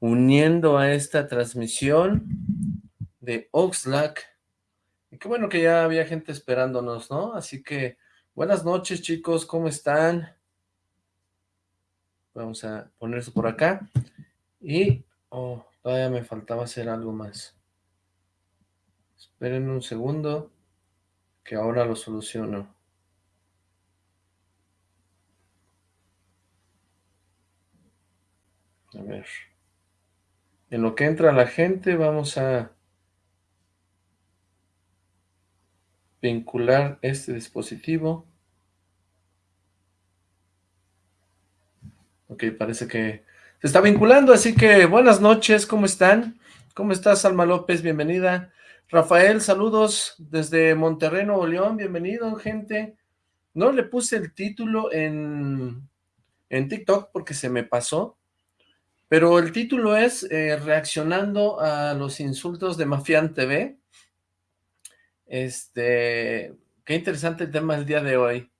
uniendo a esta transmisión de Oxlack. Y qué bueno que ya había gente esperándonos, ¿no? Así que, buenas noches chicos, ¿cómo están? Vamos a poner eso por acá. Y, oh, todavía me faltaba hacer algo más. Esperen un segundo, que ahora lo soluciono. A ver. En lo que entra la gente, vamos a vincular este dispositivo. Ok, parece que se está vinculando, así que buenas noches, ¿cómo están? ¿Cómo estás, Alma López? Bienvenida. Rafael, saludos desde Monterrey, Nuevo León, bienvenido, gente. No le puse el título en, en TikTok porque se me pasó, pero el título es eh, Reaccionando a los insultos de Mafián TV. Este, qué interesante el tema del día de hoy.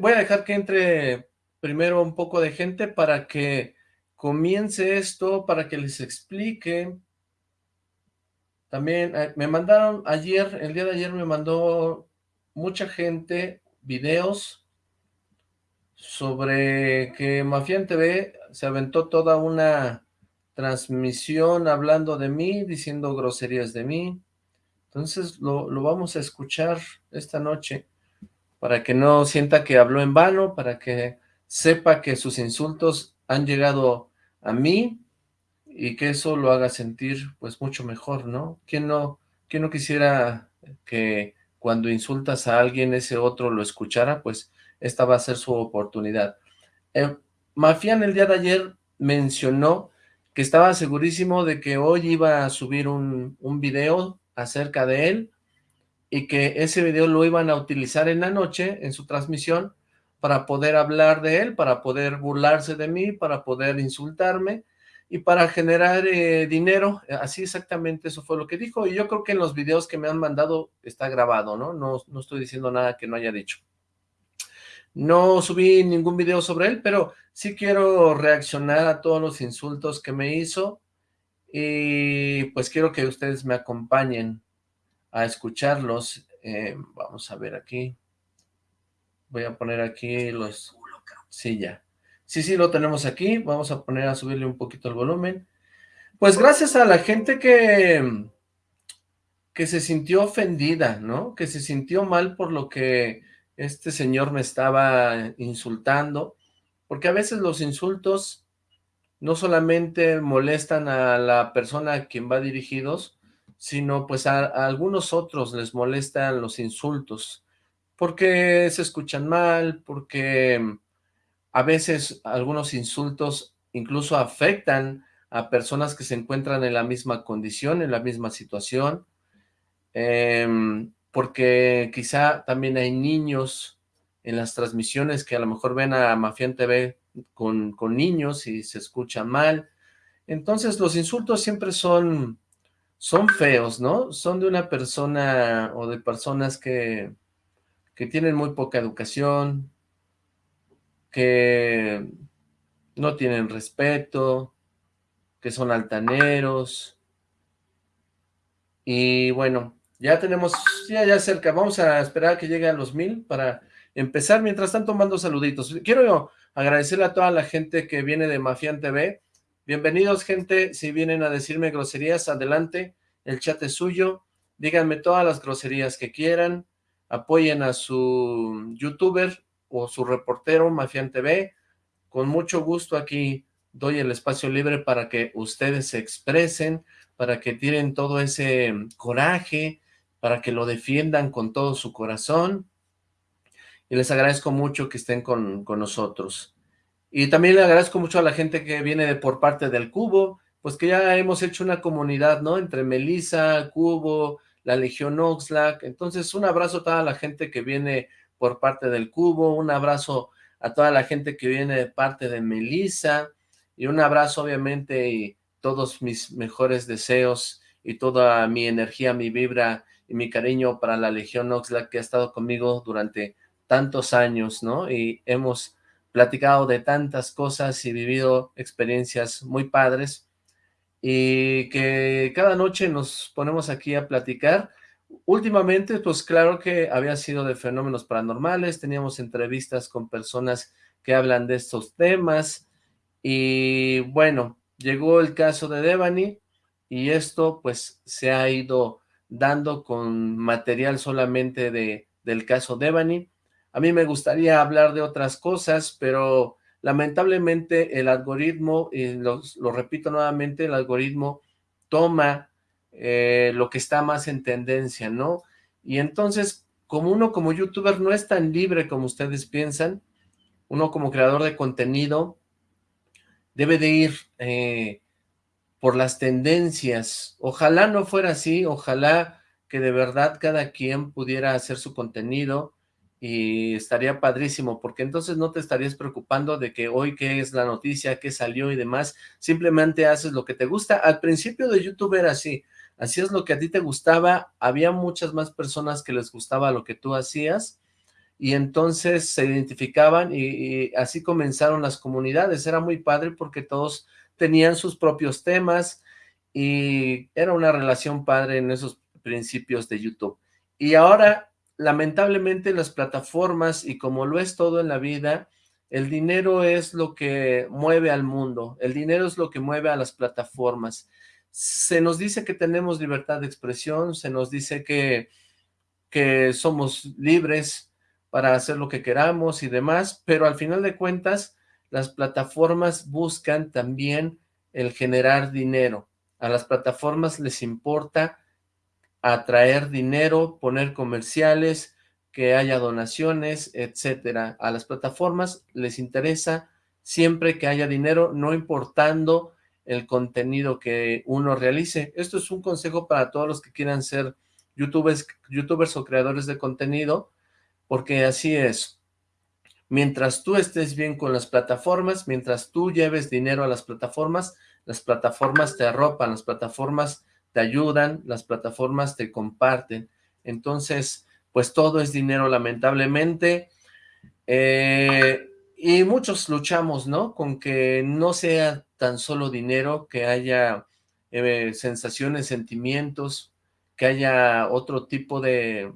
voy a dejar que entre primero un poco de gente para que comience esto, para que les explique. También eh, me mandaron ayer, el día de ayer me mandó mucha gente videos sobre que Mafián TV se aventó toda una transmisión hablando de mí, diciendo groserías de mí. Entonces lo, lo, vamos a escuchar esta noche para que no sienta que habló en vano, para que sepa que sus insultos han llegado a mí y que eso lo haga sentir pues mucho mejor, ¿no? ¿Quién no, quién no quisiera que cuando insultas a alguien ese otro lo escuchara? Pues esta va a ser su oportunidad. Eh, Mafián el día de ayer mencionó que estaba segurísimo de que hoy iba a subir un, un video acerca de él y que ese video lo iban a utilizar en la noche, en su transmisión, para poder hablar de él, para poder burlarse de mí, para poder insultarme y para generar eh, dinero, así exactamente eso fue lo que dijo, y yo creo que en los videos que me han mandado está grabado, ¿no? No, no estoy diciendo nada que no haya dicho. No subí ningún video sobre él, pero sí quiero reaccionar a todos los insultos que me hizo y pues quiero que ustedes me acompañen a escucharlos. Eh, vamos a ver aquí. Voy a poner aquí los... Sí, ya. Sí, sí, lo tenemos aquí. Vamos a poner a subirle un poquito el volumen. Pues gracias a la gente que, que se sintió ofendida, ¿no? Que se sintió mal por lo que este señor me estaba insultando, porque a veces los insultos no solamente molestan a la persona a quien va dirigidos, sino pues a, algunos otros les molestan los insultos, porque se escuchan mal, porque a veces algunos insultos incluso afectan a personas que se encuentran en la misma condición, en la misma situación, eh, porque quizá también hay niños en las transmisiones que a lo mejor ven a Mafián TV con, con niños y se escucha mal. Entonces los insultos siempre son, son feos, ¿no? Son de una persona o de personas que, que tienen muy poca educación, que no tienen respeto, que son altaneros. Y bueno, ya tenemos, ya, ya cerca, vamos a esperar a que llegue a los mil para empezar. Mientras tanto, mando saluditos. Quiero agradecerle a toda la gente que viene de Mafián TV. Bienvenidos, gente. Si vienen a decirme groserías, adelante. El chat es suyo. Díganme todas las groserías que quieran. Apoyen a su youtuber o su reportero Mafián TV. Con mucho gusto aquí doy el espacio libre para que ustedes se expresen, para que tienen todo ese coraje, para que lo defiendan con todo su corazón. Y les agradezco mucho que estén con, nosotros. Y también le agradezco mucho a la gente que viene de, por parte del Cubo, pues que ya hemos hecho una comunidad, ¿no? Entre Melissa, Cubo, la Legión Oxlack. Entonces, un abrazo a toda la gente que viene por parte del Cubo, un abrazo a toda la gente que viene de parte de Melissa, y un abrazo, obviamente, y todos mis mejores deseos, y toda mi energía, mi vibra y mi cariño para la Legión Oxlack que ha estado conmigo durante tantos años, ¿no? Y hemos platicado de tantas cosas y vivido experiencias muy padres y que cada noche nos ponemos aquí a platicar. Últimamente, pues claro que había sido de fenómenos paranormales, teníamos entrevistas con personas que hablan de estos temas y bueno, llegó el caso de Devani y esto pues se ha ido dando con material solamente de, del caso Devani. A mí me gustaría hablar de otras cosas, pero lamentablemente el algoritmo, y lo, repito nuevamente, el algoritmo toma eh, lo que está más en tendencia, ¿no? Y entonces, como uno como youtuber no es tan libre como ustedes piensan, uno como creador de contenido debe de ir eh, por las tendencias. Ojalá no fuera así, ojalá que de verdad cada quien pudiera hacer su contenido y estaría padrísimo, porque entonces no te estarías preocupando de que hoy qué es la noticia, qué salió y demás, simplemente haces lo que te gusta. Al principio de YouTube era así, hacías lo que a ti te gustaba, había muchas más personas que les gustaba lo que tú hacías, y entonces se identificaban y así comenzaron las comunidades, era muy padre porque todos tenían sus propios temas y era una relación padre en esos principios de YouTube. Y ahora, lamentablemente, las plataformas y como lo es todo en la vida, el dinero es lo que mueve al mundo, el dinero es lo que mueve a las plataformas. Se nos dice que tenemos libertad de expresión, se nos dice que, que somos libres para hacer lo que queramos y demás, pero al final de cuentas, las plataformas buscan también el generar dinero. A las plataformas les importa atraer dinero, poner comerciales, que haya donaciones, etcétera. A las plataformas les interesa siempre que haya dinero, no importando el contenido que uno realice. Esto es un consejo para todos los que quieran ser youtubers, youtubers o creadores de contenido, porque así es. Mientras tú estés bien con las plataformas, mientras tú lleves dinero a las plataformas, las plataformas te arropan, las plataformas te ayudan, las plataformas te comparten. Entonces, pues todo es dinero lamentablemente. Eh, y muchos luchamos, ¿no? Con que no sea tan solo dinero, que haya eh, sensaciones, sentimientos, que haya otro tipo de,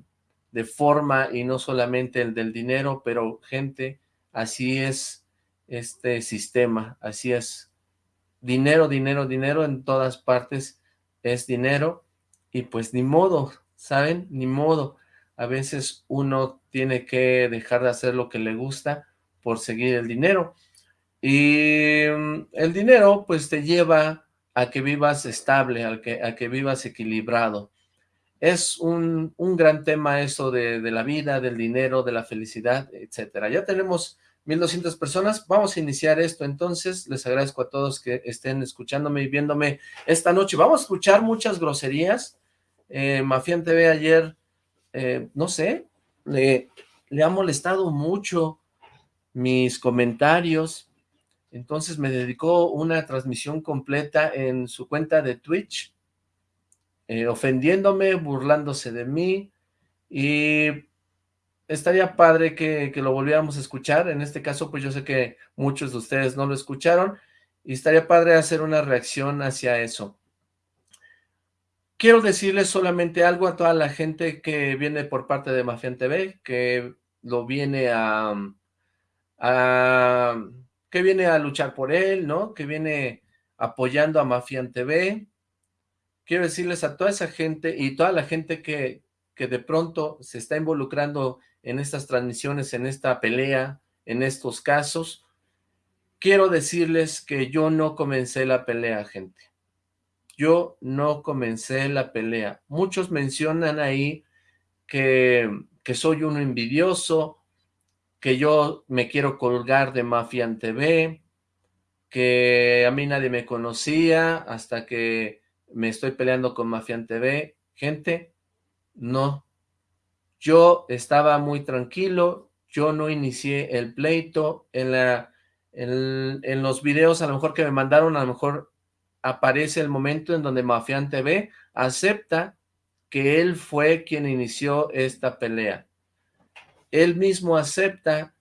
de forma y no solamente el del dinero, pero gente, así es este sistema, así es. Dinero, dinero, dinero en todas partes es dinero y pues ni modo, ¿saben? Ni modo. A veces uno tiene que dejar de hacer lo que le gusta por seguir el dinero. Y mm, el dinero pues te lleva a que vivas estable, a que, a que vivas equilibrado. Es un, un gran tema eso de, de, la vida, del dinero, de la felicidad, etcétera. Ya tenemos 1200 personas. Vamos a iniciar esto entonces. Les agradezco a todos que estén escuchándome y viéndome esta noche. Vamos a escuchar muchas groserías. Eh, Mafián TV ayer, eh, no sé, le, le ha molestado mucho mis comentarios. Entonces me dedicó una transmisión completa en su cuenta de Twitch eh, ofendiéndome, burlándose de mí, y estaría padre que, que, lo volviéramos a escuchar, en este caso pues yo sé que muchos de ustedes no lo escucharon, y estaría padre hacer una reacción hacia eso. Quiero decirles solamente algo a toda la gente que viene por parte de Mafian TV, que lo viene a, a, que viene a luchar por él, ¿no? Que viene apoyando a Mafian TV, quiero decirles a toda esa gente y toda la gente que, que de pronto se está involucrando en estas transmisiones, en esta pelea, en estos casos, quiero decirles que yo no comencé la pelea, gente. Yo no comencé la pelea. Muchos mencionan ahí que, que soy uno envidioso, que yo me quiero colgar de Mafian TV, que a mí nadie me conocía hasta que me estoy peleando con Mafian TV. Gente, no. Yo estaba muy tranquilo, yo no inicié el pleito, en, la, en, en los videos a lo mejor que me mandaron, a lo mejor aparece el momento en donde Mafian TV acepta que él fue quien inició esta pelea. Él mismo acepta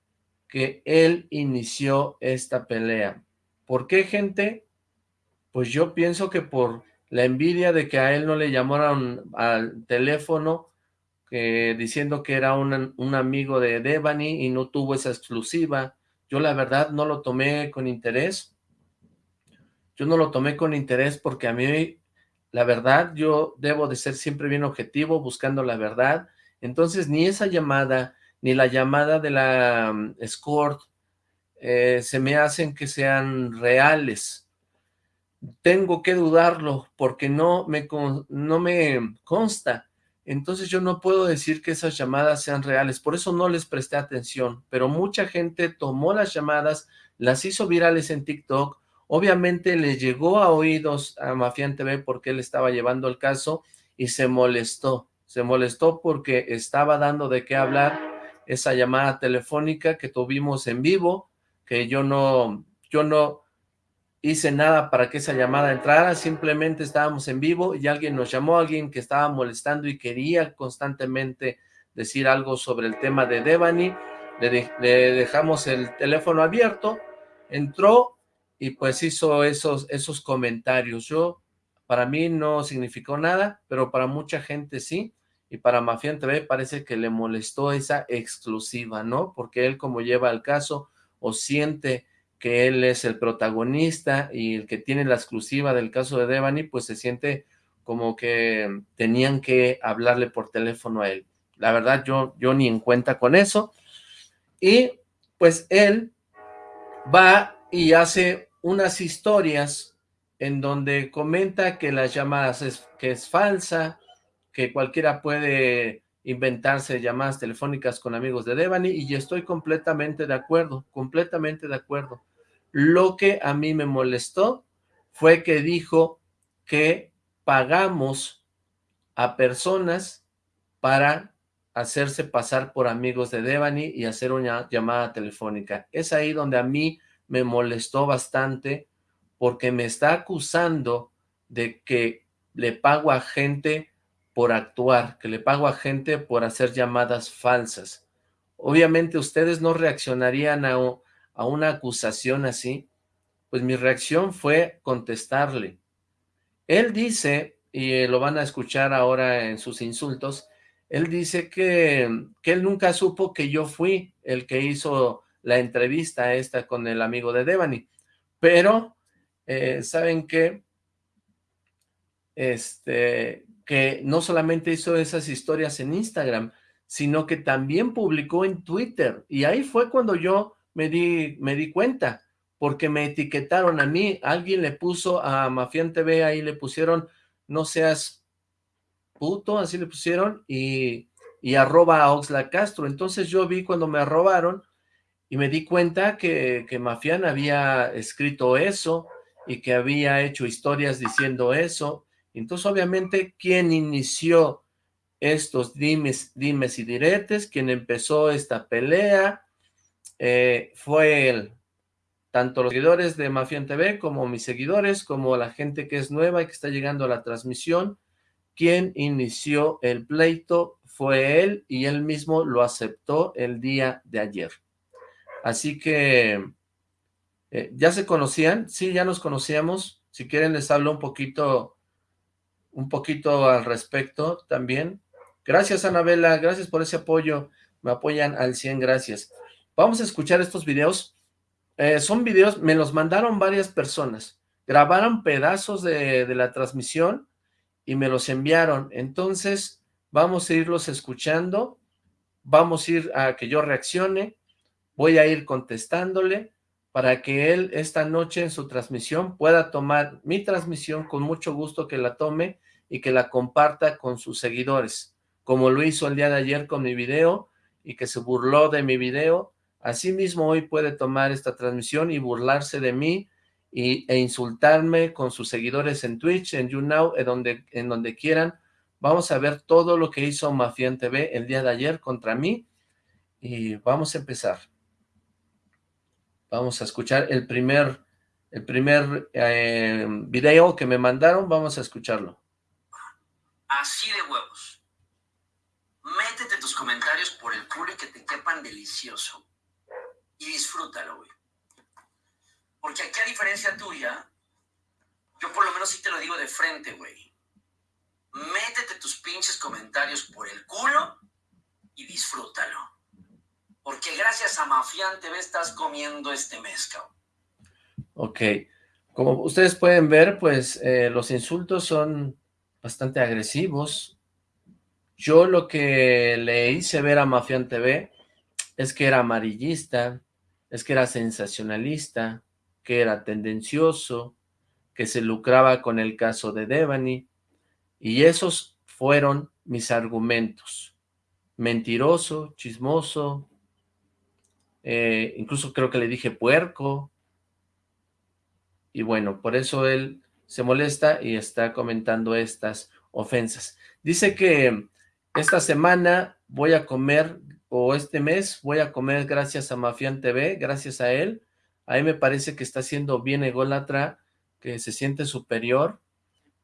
que él inició esta pelea. ¿Por qué, gente? Pues yo pienso que por la envidia de que a él no le llamaron al teléfono diciendo que era un, un amigo de Devani y no tuvo esa exclusiva. Yo la verdad no lo tomé con interés. Yo no lo tomé con interés porque a mí, la verdad, yo debo de ser siempre bien objetivo, buscando la verdad. Entonces, ni esa llamada, ni la llamada de la um, escort, eh, se me hacen que sean reales. Tengo que dudarlo porque no me, no me consta. Entonces yo no puedo decir que esas llamadas sean reales, por eso no les presté atención, pero mucha gente tomó las llamadas, las hizo virales en TikTok, obviamente le llegó a oídos a Mafián TV porque él estaba llevando el caso y se molestó, se molestó porque estaba dando de qué hablar esa llamada telefónica que tuvimos en vivo, que yo no, yo no, hice nada para que esa llamada entrara, simplemente estábamos en vivo y alguien nos llamó, alguien que estaba molestando y quería constantemente decir algo sobre el tema de Devani, le, dejamos el teléfono abierto, entró y pues hizo esos, esos comentarios. Yo, para mí no significó nada, pero para mucha gente sí, y para Mafián TV parece que le molestó esa exclusiva, ¿no? Porque él como lleva el caso o siente que él es el protagonista y el que tiene la exclusiva del caso de Devani, pues se siente como que tenían que hablarle por teléfono a él. La verdad, yo, yo ni en cuenta con eso. Y pues él va y hace unas historias en donde comenta que las llamadas es, que es falsa, que cualquiera puede inventarse llamadas telefónicas con amigos de Devani y estoy completamente de acuerdo, completamente de acuerdo. Lo que a mí me molestó fue que dijo que pagamos a personas para hacerse pasar por amigos de Devani y hacer una llamada telefónica. Es ahí donde a mí me molestó bastante porque me está acusando de que le pago a gente por actuar, que le pago a gente por hacer llamadas falsas. Obviamente ustedes no reaccionarían a, a una acusación así. Pues mi reacción fue contestarle. Él dice, y lo van a escuchar ahora en sus insultos, él dice que, que él nunca supo que yo fui el que hizo la entrevista esta con el amigo de Devani. Pero, eh, ¿saben qué? Este, que no solamente hizo esas historias en Instagram, sino que también publicó en Twitter, y ahí fue cuando yo me di, me di cuenta, porque me etiquetaron a mí, alguien le puso a Mafián TV, ahí le pusieron, no seas puto, así le pusieron, y, y arroba a Oxla Castro, entonces yo vi cuando me arrobaron, y me di cuenta que, que Mafián había escrito eso, y que había hecho historias diciendo eso, entonces, obviamente, quien inició estos dimes, dimes y diretes, quien empezó esta pelea, eh, fue él. Tanto los seguidores de Mafián TV, como mis seguidores, como la gente que es nueva y que está llegando a la transmisión, quien inició el pleito fue él y él mismo lo aceptó el día de ayer. Así que, eh, ¿ya se conocían? Sí, ya nos conocíamos. Si quieren les hablo un poquito un poquito al respecto también. Gracias, Anabela, gracias por ese apoyo, me apoyan al 100, gracias. Vamos a escuchar estos videos, eh, son videos, me los mandaron varias personas, grabaron pedazos de, de la transmisión y me los enviaron, entonces vamos a irlos escuchando, vamos a ir a que yo reaccione, voy a ir contestándole, para que él esta noche en su transmisión pueda tomar mi transmisión con mucho gusto que la tome y que la comparta con sus seguidores, como lo hizo el día de ayer con mi video y que se burló de mi video, asimismo hoy puede tomar esta transmisión y burlarse de mí y, e insultarme con sus seguidores en Twitch, en YouNow, en donde, en donde quieran. Vamos a ver todo lo que hizo Mafián TV el día de ayer contra mí y vamos a empezar. Vamos a escuchar el primer, el primer eh, video que me mandaron, vamos a escucharlo así de huevos. Métete tus comentarios por el culo y que te quepan delicioso. y disfrútalo, güey. Porque aquí a diferencia tuya, yo por lo menos sí te lo digo de frente, güey. Métete tus pinches comentarios por el culo y disfrútalo. Porque gracias a Mafián TV estás comiendo este mezcal. Ok. Como ustedes pueden ver, pues eh, los insultos son bastante agresivos. Yo lo que le hice ver a Mafián TV es que era amarillista, es que era sensacionalista, que era tendencioso, que se lucraba con el caso de Devani, y esos fueron mis argumentos. Mentiroso, chismoso, eh, incluso creo que le dije puerco, y bueno, por eso él se molesta y está comentando estas ofensas. Dice que esta semana voy a comer, o este mes voy a comer gracias a Mafián TV, gracias a él. A mí me parece que está siendo bien ególatra, que se siente superior,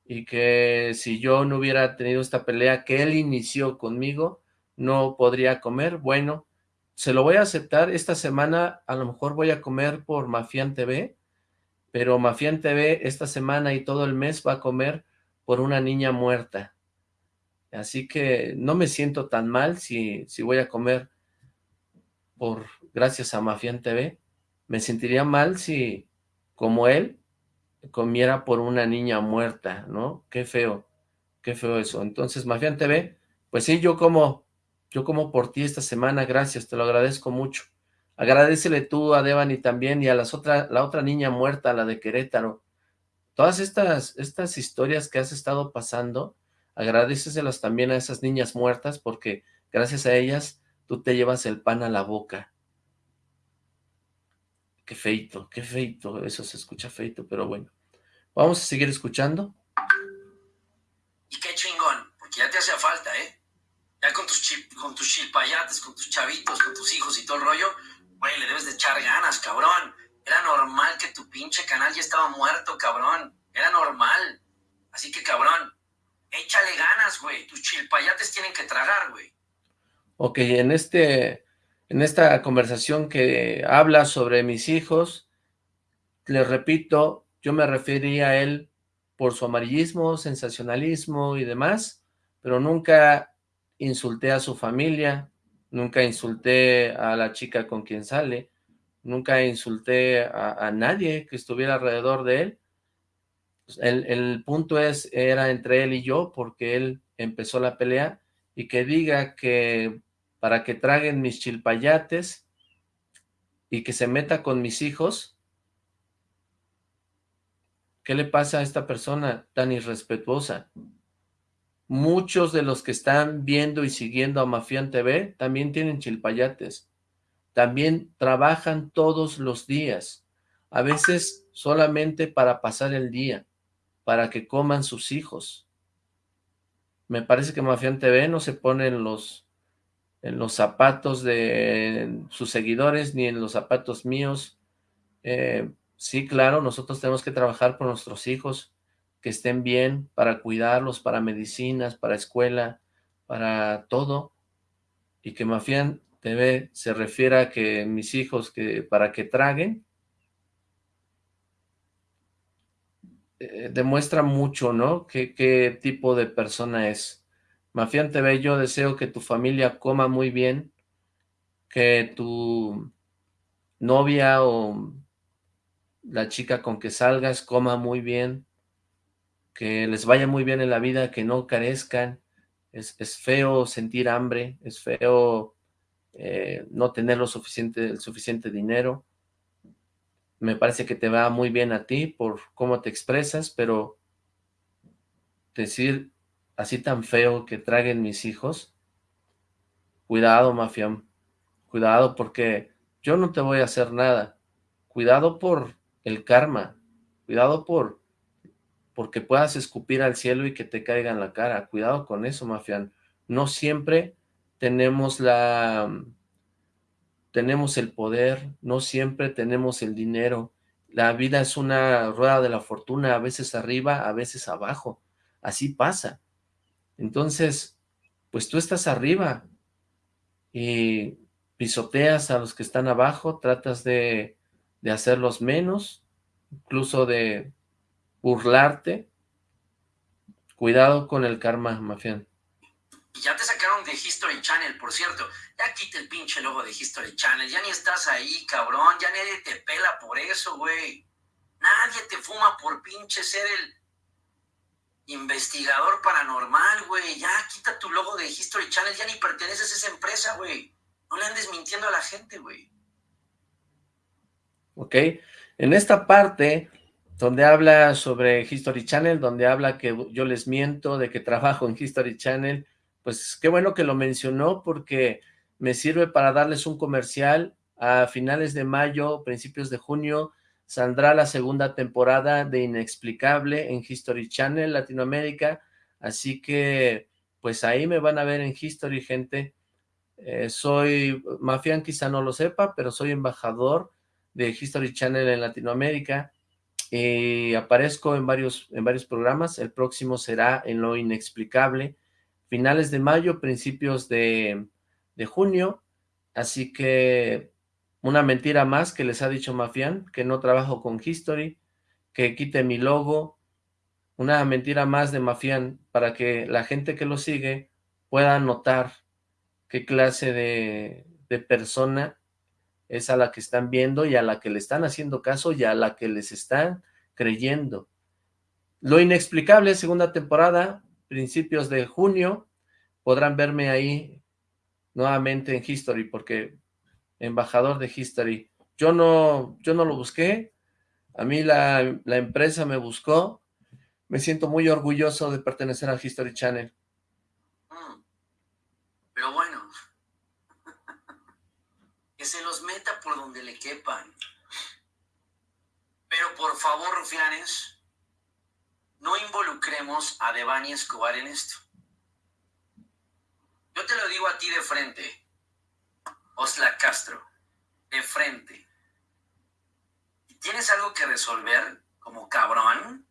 y que si yo no hubiera tenido esta pelea que él inició conmigo, no podría comer. Bueno, se lo voy a aceptar. Esta semana a lo mejor voy a comer por Mafián TV, pero Mafián TV esta semana y todo el mes va a comer por una niña muerta. Así que no me siento tan mal si, si voy a comer por gracias a Mafián TV. Me sentiría mal si, como él, comiera por una niña muerta, ¿no? Qué feo, qué feo eso. Entonces, Mafián TV, pues sí, yo como, yo como por ti esta semana, gracias, te lo agradezco mucho. Agradecele tú a Devani también y a las otra, la otra niña muerta, la de Querétaro. Todas estas, estas historias que has estado pasando, agradeceselas también a esas niñas muertas porque gracias a ellas tú te llevas el pan a la boca. Qué feito, qué feito, eso se escucha feito, pero bueno. Vamos a seguir escuchando. Y qué chingón, porque ya te hacía falta, ¿eh? Ya con tus, con tus chilpayates, con tus chavitos, con tus hijos y todo el rollo, güey, le debes de echar ganas, cabrón. Era normal que tu pinche canal ya estaba muerto, cabrón. Era normal. Así que, cabrón, échale ganas, güey. Tus chilpayates tienen que tragar, güey. Ok, en este en esta conversación que habla sobre mis hijos, les repito, yo me refería a él por su amarillismo, sensacionalismo y demás, pero nunca insulté a su familia, nunca insulté a la chica con quien sale, nunca insulté a, nadie que estuviera alrededor de él. El, el punto es, era entre él y yo, porque él empezó la pelea, y que diga que para que traguen mis chilpayates y que se meta con mis hijos. ¿Qué le pasa a esta persona tan irrespetuosa? Muchos de los que están viendo y siguiendo a Mafián TV también tienen chilpayates. También trabajan todos los días. A veces solamente para pasar el día, para que coman sus hijos. Me parece que Mafián TV no se pone en los en los zapatos de sus seguidores, ni en los zapatos míos. Eh, sí, claro, nosotros tenemos que trabajar por nuestros hijos, que estén bien, para cuidarlos, para medicinas, para escuela, para todo. Y que Mafián TV se refiera a que mis hijos, que para que traguen, eh, demuestra mucho, ¿no? qué tipo de persona es. Mafián TV, yo deseo que tu familia coma muy bien, que tu novia o la chica con que salgas coma muy bien, que les vaya muy bien en la vida, que no carezcan. Es, feo sentir hambre, es feo eh, no tener lo suficiente, el suficiente dinero. Me parece que te va muy bien a ti por cómo te expresas, pero decir así tan feo que traguen mis hijos, cuidado, mafián, cuidado porque yo no te voy a hacer nada, cuidado por el karma, cuidado por porque puedas escupir al cielo y que te caiga en la cara, cuidado con eso, mafián, no siempre tenemos la tenemos el poder, no siempre tenemos el dinero, la vida es una rueda de la fortuna, a veces arriba, a veces abajo, así pasa, entonces, pues tú estás arriba y, pisoteas a los que están abajo, tratas de, de hacerlos menos, incluso de burlarte. Cuidado con el karma, Mafián. Ya te sacaron de History Channel, por cierto. Ya quita el pinche logo de History Channel. Ya ni estás ahí, cabrón. Ya nadie te pela por eso, güey. Nadie te fuma por pinche ser el investigador paranormal, güey. Ya quita tu logo de History Channel. Ya ni perteneces a esa empresa, güey. No le andes mintiendo a la gente, güey. Ok. En esta parte donde habla sobre History Channel, donde habla que yo les miento de que trabajo en History Channel, pues qué bueno que lo mencionó porque me sirve para darles un comercial. A finales de mayo, principios de junio, saldrá la segunda temporada de Inexplicable en History Channel Latinoamérica, así que pues ahí me van a ver en History, gente. Eh, soy, Mafian quizá no lo sepa, pero soy embajador de History Channel en Latinoamérica y aparezco en varios, en varios programas. El próximo será en Lo Inexplicable, finales de mayo, principios de, de junio, así que una mentira más que les ha dicho Mafian, que no trabajo con History, que quite mi logo, una mentira más de Mafian para que la gente que lo sigue pueda notar qué clase de, de persona es a la que están viendo y a la que le están haciendo caso y a la que les están creyendo. Lo inexplicable, segunda temporada, principios de junio, podrán verme ahí nuevamente en History, porque embajador de History. Yo no, yo no lo busqué, a mí la, la empresa me buscó, me siento muy orgulloso de pertenecer a History Channel. Pero bueno, que se los donde le quepan. Pero por favor, rufianes, no involucremos a Devani Escobar en esto. Yo te lo digo a ti de frente, Osla Castro, de frente. ¿Tienes algo que resolver como cabrón?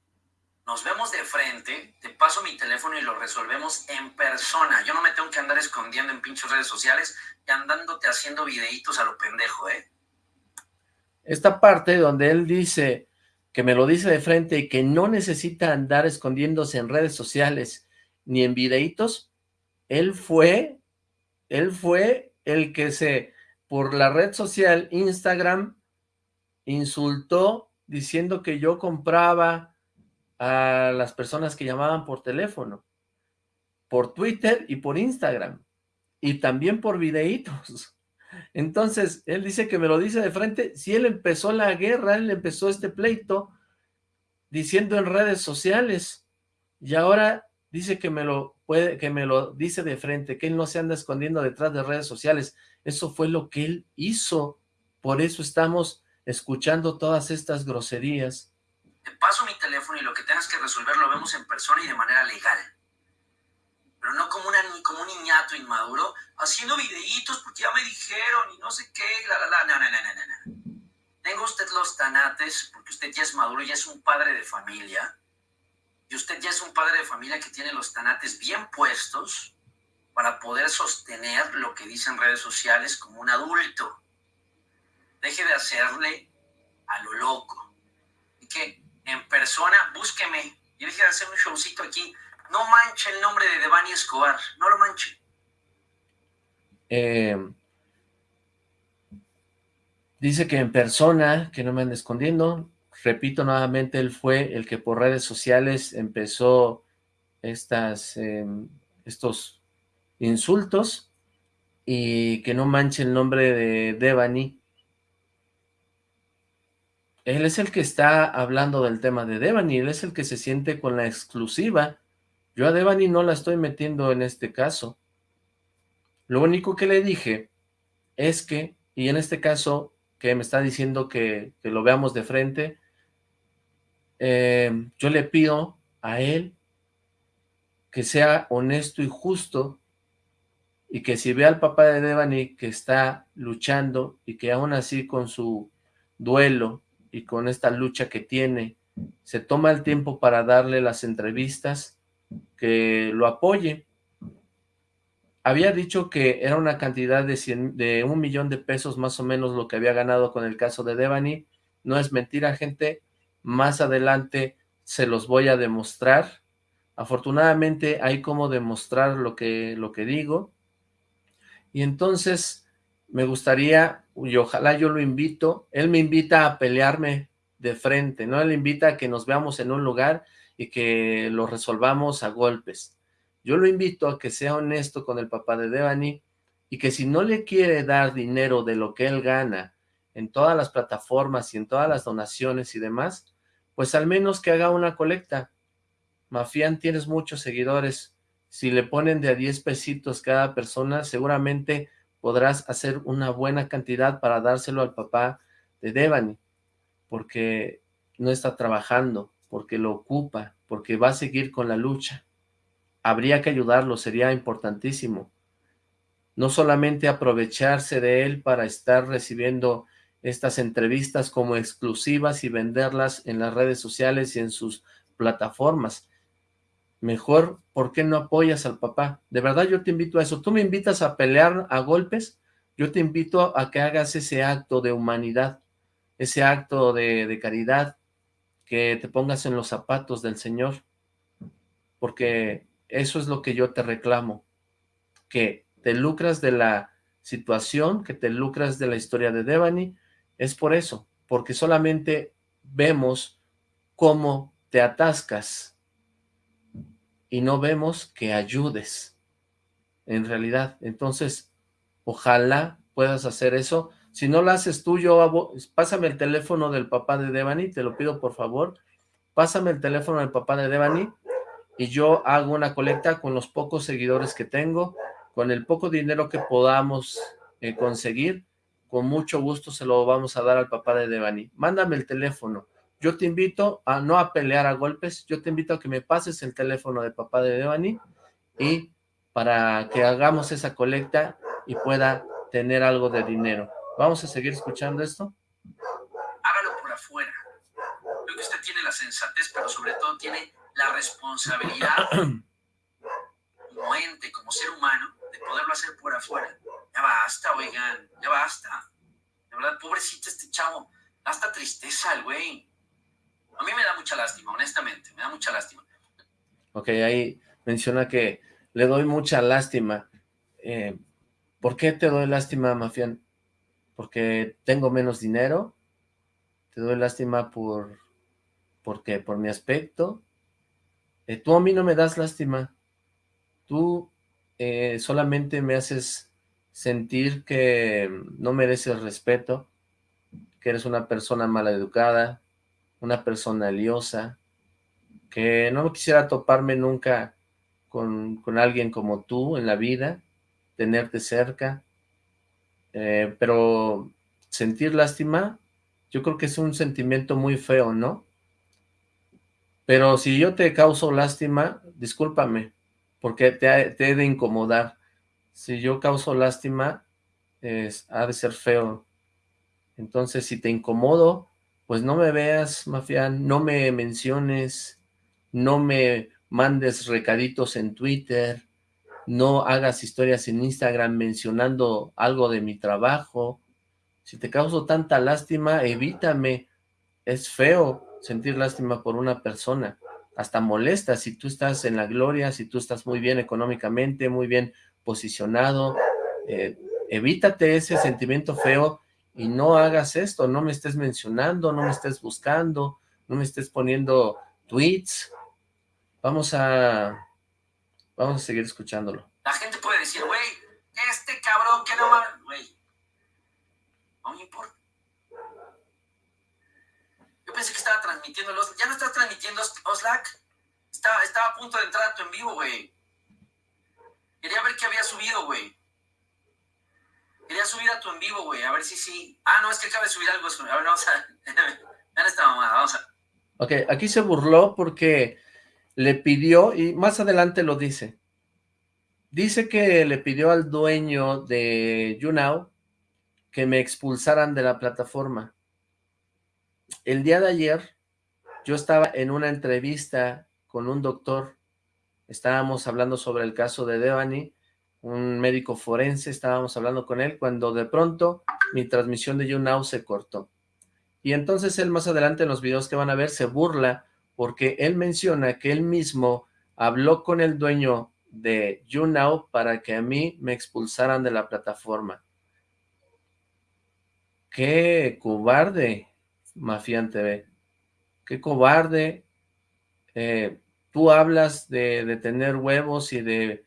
Nos vemos de frente, te paso mi teléfono y lo resolvemos en persona. Yo no me tengo que andar escondiendo en pinches redes sociales y andándote haciendo videitos a lo pendejo, ¿eh? Esta parte donde él dice que me lo dice de frente y que no necesita andar escondiéndose en redes sociales ni en videitos, él fue, él fue el que se, por la red social Instagram, insultó diciendo que yo compraba a las personas que llamaban por teléfono, por Twitter y por Instagram, y también por videitos. Entonces, él dice que me lo dice de frente, si él empezó la guerra, él empezó este pleito diciendo en redes sociales, y ahora dice que me lo puede, que me lo dice de frente, que él no se anda escondiendo detrás de redes sociales. Eso fue lo que él hizo. Por eso estamos escuchando todas estas groserías. Te paso mi teléfono y lo que tengas que resolver lo vemos en persona y de manera legal. Pero no como, una, como un niñato inmaduro haciendo videitos porque ya me dijeron y no sé qué, la, la, la. No, no, no, no, no. Tenga usted los tanates porque usted ya es maduro, ya es un padre de familia y usted ya es un padre de familia que tiene los tanates bien puestos para poder sostener lo que dicen redes sociales como un adulto. Deje de hacerle a lo loco. Y que en persona, búsqueme y deje de hacer un showcito aquí. No manche el nombre de Devani Escobar, no lo manche. Eh, dice que en persona, que no me ande escondiendo, repito nuevamente, él fue el que por redes sociales empezó estas, em, estos insultos y que no manche el nombre de Devani. Él es el que está hablando del tema de Devani, él es el que se siente con la exclusiva. Yo a Devani no la estoy metiendo en este caso. Lo único que le dije es que, y en este caso que me está diciendo que, que lo veamos de frente, eh, yo le pido a él que sea honesto y justo y que si ve al papá de Devani que está luchando y que aún así con su duelo y con esta lucha que tiene, se toma el tiempo para darle las entrevistas, que lo apoye. había dicho que era una cantidad de, de un millón de pesos más o menos lo que había ganado con el caso de Devani. No es mentira, gente. Más adelante se los voy a demostrar. Afortunadamente hay como demostrar lo que, lo que digo. Y entonces me gustaría, y ojalá yo lo invito, él me invita a pelearme de frente, ¿no? Él invita a que nos veamos en un lugar y que lo resolvamos a golpes. Yo lo invito a que sea honesto con el papá de Devani y que si no le quiere dar dinero de lo que él gana en todas las plataformas y en todas las donaciones y demás, pues al menos que haga una colecta. Mafián, tienes muchos seguidores. Si le ponen de a 10 pesitos cada persona, seguramente podrás hacer una buena cantidad para dárselo al papá de Devani, porque no está trabajando, porque lo ocupa, porque va a seguir con la lucha habría que ayudarlo, sería importantísimo. No solamente aprovecharse de él para estar recibiendo estas entrevistas como exclusivas y venderlas en las redes sociales y en sus plataformas. Mejor, ¿por qué no apoyas al papá? De verdad yo te invito a eso. Tú me invitas a pelear a golpes, yo te invito a que hagas ese acto de humanidad, ese acto de, de caridad, que te pongas en los zapatos del Señor, porque eso es lo que yo te reclamo, que te lucras de la situación, que te lucras de la historia de Devani, es por eso, porque solamente vemos cómo te atascas y no vemos que ayudes en realidad. Entonces, ojalá puedas hacer eso. Si no lo haces tú, yo pásame el teléfono del papá de Devani, te lo pido por favor. Pásame el teléfono del papá de Devani y yo hago una colecta con los pocos seguidores que tengo, con el poco dinero que podamos eh, conseguir, con mucho gusto se lo vamos a dar al papá de Devani. Mándame el teléfono. Yo te invito a no a pelear a golpes, yo te invito a que me pases el teléfono de papá de Devani y para que hagamos esa colecta y pueda tener algo de dinero. ¿Vamos a seguir escuchando esto? Hágalo por afuera. Creo que usted tiene la sensatez, pero sobre todo tiene la responsabilidad como ente, como ser humano, de poderlo hacer por afuera. Ya basta, oigan, ya basta. De verdad, pobrecito este chavo, hasta tristeza el güey. A mí me da mucha lástima, honestamente, me da mucha lástima. Ok, ahí menciona que le doy mucha lástima. Eh, ¿Por qué te doy lástima, Mafián? ¿Porque tengo menos dinero? ¿Te doy lástima por, por? ¿Por mi aspecto? Eh, tú a mí no me das lástima, tú eh, solamente me haces sentir que no mereces respeto, que eres una persona maleducada, una persona liosa, que no quisiera toparme nunca con, con, alguien como tú en la vida, tenerte cerca, eh, pero sentir lástima, yo creo que es un sentimiento muy feo, ¿no? Pero si yo te causo lástima, discúlpame, porque te, he de incomodar. Si yo causo lástima, es, ha de ser feo. Entonces, si te incomodo, pues no me veas, mafián, no me menciones, no me mandes recaditos en Twitter, no hagas historias en Instagram mencionando algo de mi trabajo. Si te causo tanta lástima, evítame. Es feo sentir lástima por una persona, hasta molesta si tú estás en la gloria, si tú estás muy bien económicamente, muy bien posicionado, eh, evítate ese sentimiento feo y no hagas esto, no me estés mencionando, no me estés buscando, no me estés poniendo tweets, vamos a, vamos a seguir escuchándolo. La gente puede decir, güey, este cabrón que no va, güey, no me importa pensé que estaba transmitiendo los... Ya no estás transmitiendo Oslac. Estaba, estaba a punto de entrar a tu en vivo, güey. Quería ver qué había subido, güey. Quería subir a tu en vivo, güey. A ver si sí. Ah, no, es que acaba de subir algo. A ver, vamos a... Vean esta mamada, vamos a... Ok, aquí se burló porque le pidió, y más adelante lo dice, dice que le pidió al dueño de YouNow que me expulsaran de la plataforma el día de ayer yo estaba en una entrevista con un doctor, estábamos hablando sobre el caso de Devani, un médico forense, estábamos hablando con él, cuando de pronto mi transmisión de YouNow se cortó. Y entonces él más adelante en los videos que van a ver se burla porque él menciona que él mismo habló con el dueño de YouNow para que a mí me expulsaran de la plataforma. ¡Qué cobarde, Mafian TV! ¡Qué cobarde! Eh, tú hablas de, de, tener huevos y de,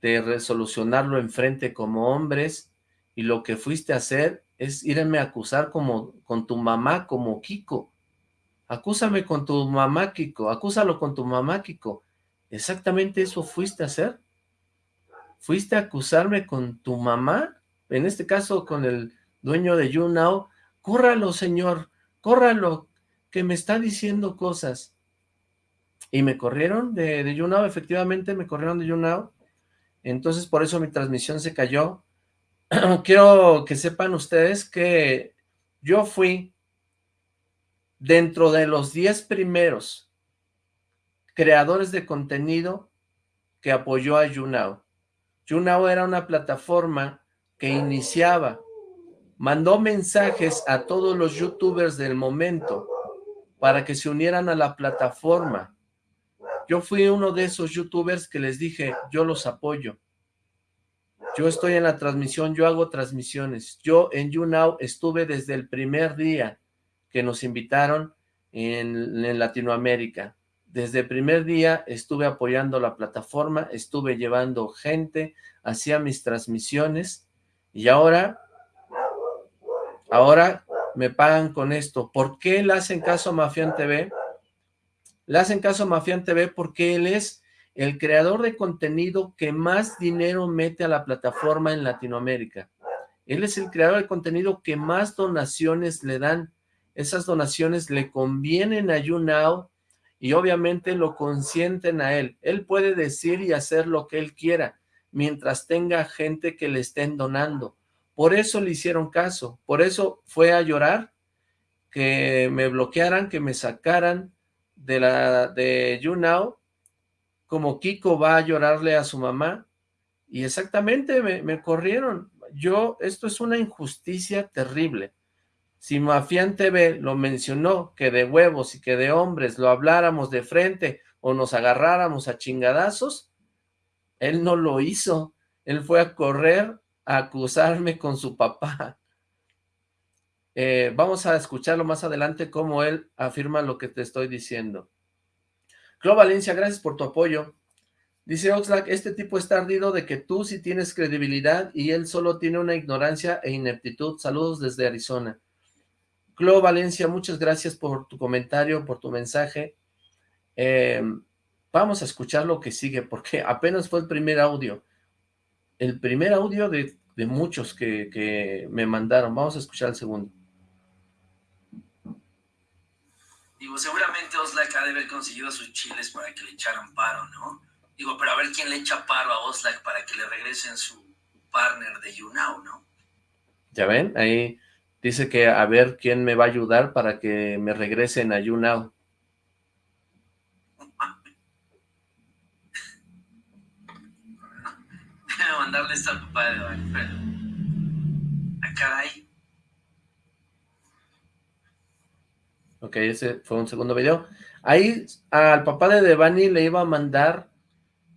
de resolucionarlo enfrente como hombres y lo que fuiste a hacer es irme a acusar como, con tu mamá como Kiko. Acúsame con tu mamá, Kiko. Acúsalo con tu mamá, Kiko. Exactamente eso fuiste a hacer. Fuiste a acusarme con tu mamá, en este caso con el dueño de YouNow. Córralo, señor, córralo, que me está diciendo cosas. Y me corrieron de, de YouNow, efectivamente me corrieron de YouNow. Entonces por eso mi transmisión se cayó. Quiero que sepan ustedes que yo fui dentro de los 10 primeros creadores de contenido que apoyó a YouNow. YouNow era una plataforma que iniciaba, mandó mensajes a todos los youtubers del momento para que se unieran a la plataforma. Yo fui uno de esos youtubers que les dije, yo los apoyo. Yo estoy en la transmisión, yo hago transmisiones. Yo en YouNow estuve desde el primer día que nos invitaron en, Latinoamérica. Desde el primer día estuve apoyando la plataforma, estuve llevando gente, hacía mis transmisiones y ahora, ahora me pagan con esto. ¿Por qué le hacen caso a Mafian TV? Le hacen caso a Mafian TV porque él es el creador de contenido que más dinero mete a la plataforma en Latinoamérica. Él es el creador de contenido que más donaciones le dan esas donaciones le convienen a YouNow y obviamente lo consienten a él. Él puede decir y hacer lo que él quiera, mientras tenga gente que le estén donando. Por eso le hicieron caso, por eso fue a llorar, que me bloquearan, que me sacaran de la de YouNow, como Kiko va a llorarle a su mamá, y exactamente me, me corrieron. Yo, esto es una injusticia terrible. Si Mafián TV lo mencionó, que de huevos y que de hombres lo habláramos de frente o nos agarráramos a chingadazos, él no lo hizo. Él fue a correr a acusarme con su papá. Eh, vamos a escucharlo más adelante cómo él afirma lo que te estoy diciendo. Clo Valencia, gracias por tu apoyo. Dice Oxlack, este tipo está ardido de que tú sí tienes credibilidad y él solo tiene una ignorancia e ineptitud. Saludos desde Arizona. Clo Valencia, muchas gracias por tu comentario, por tu mensaje. Eh, vamos a escuchar lo que sigue, porque apenas fue el primer audio. El primer audio de, muchos que, me mandaron. Vamos a escuchar el segundo. Digo, seguramente Oslac ha de haber conseguido sus chiles para que le echaran paro, ¿no? Digo, pero a ver quién le echa paro a Oslac para que le regresen su partner de YouNow, ¿no? Ya ven, ahí Dice que a ver quién me va a ayudar para que me regresen a YouNow. Déjame mandarle esto al papá de Alfredo. A caray. Ok, ese fue un segundo video. Ahí al papá de Devani le iba a mandar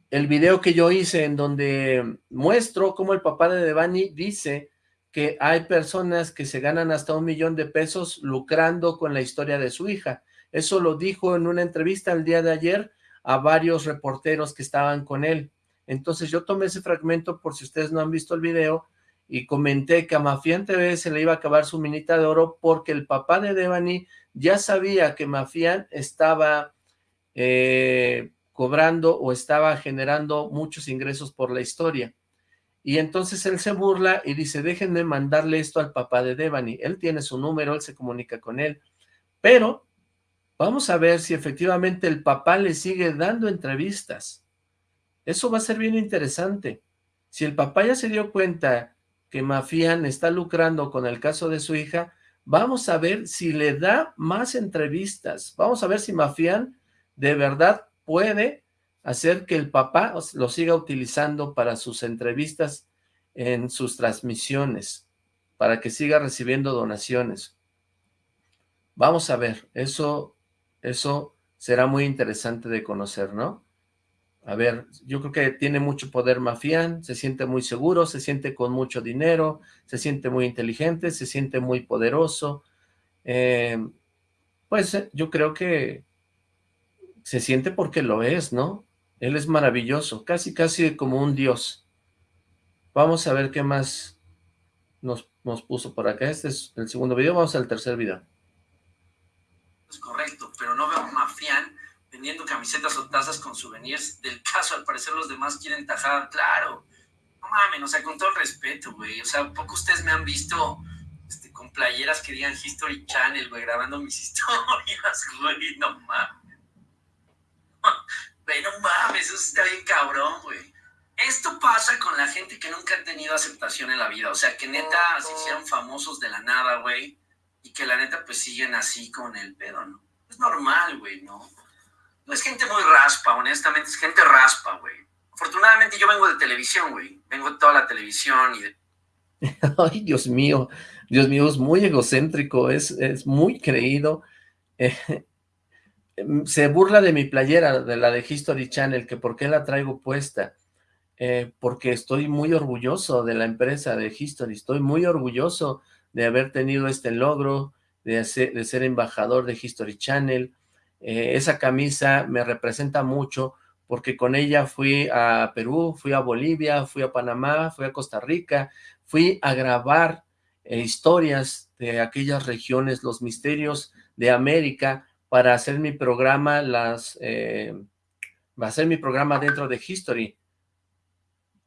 el video que yo hice en donde muestro cómo el papá de Devani dice que hay personas que se ganan hasta un millón de pesos lucrando con la historia de su hija. Eso lo dijo en una entrevista el día de ayer a varios reporteros que estaban con él. Entonces yo tomé ese fragmento por si ustedes no han visto el video y comenté que a Mafián TV se le iba a acabar su minita de oro porque el papá de Devani ya sabía que Mafián estaba eh, cobrando o estaba generando muchos ingresos por la historia. Y entonces él se burla y dice, déjenme mandarle esto al papá de Devani. Él tiene su número, él se comunica con él. Pero vamos a ver si efectivamente el papá le sigue dando entrevistas. Eso va a ser bien interesante. Si el papá ya se dio cuenta que Mafián está lucrando con el caso de su hija, vamos a ver si le da más entrevistas. Vamos a ver si Mafián de verdad puede hacer que el papá lo siga utilizando para sus entrevistas en sus transmisiones, para que siga recibiendo donaciones. Vamos a ver, eso, eso será muy interesante de conocer, ¿no? A ver, yo creo que tiene mucho poder Mafián, se siente muy seguro, se siente con mucho dinero, se siente muy inteligente, se siente muy poderoso. Eh, pues eh, yo creo que se siente porque lo es, ¿no? Él es maravilloso, casi casi como un dios. Vamos a ver qué más nos, nos puso por acá. Este es el segundo video, vamos al tercer video. Es correcto, pero no veo Mafián vendiendo camisetas o tazas con souvenirs del caso. Al parecer los demás quieren tajar, claro. No mames, o sea, con todo el respeto, güey. O sea, poco ustedes me han visto este, con playeras que digan History Channel, güey, grabando mis historias, güey. No mames. Güey, no mames, eso está bien cabrón, güey. Esto pasa con la gente que nunca ha tenido aceptación en la vida. O sea, que neta se hicieron famosos de la nada, güey. Y que la neta, pues siguen así con el pedo, ¿no? Es normal, güey, ¿no? No es gente muy raspa, honestamente, es gente raspa, güey. Afortunadamente yo vengo de televisión, güey. Vengo de toda la televisión y de... Ay, Dios mío, Dios mío, es muy egocéntrico, es, es muy creído. Eh, se burla de mi playera, de la de History Channel, que por qué la traigo puesta. Eh, porque estoy muy orgulloso de la empresa de History, estoy muy orgulloso de haber tenido este logro, de de ser embajador de History Channel, eh, esa camisa me representa mucho porque con ella fui a Perú, fui a Bolivia, fui a Panamá, fui a Costa Rica, fui a grabar eh, historias de aquellas regiones, los misterios de América, para hacer mi programa, las, eh, va a hacer mi programa dentro de History.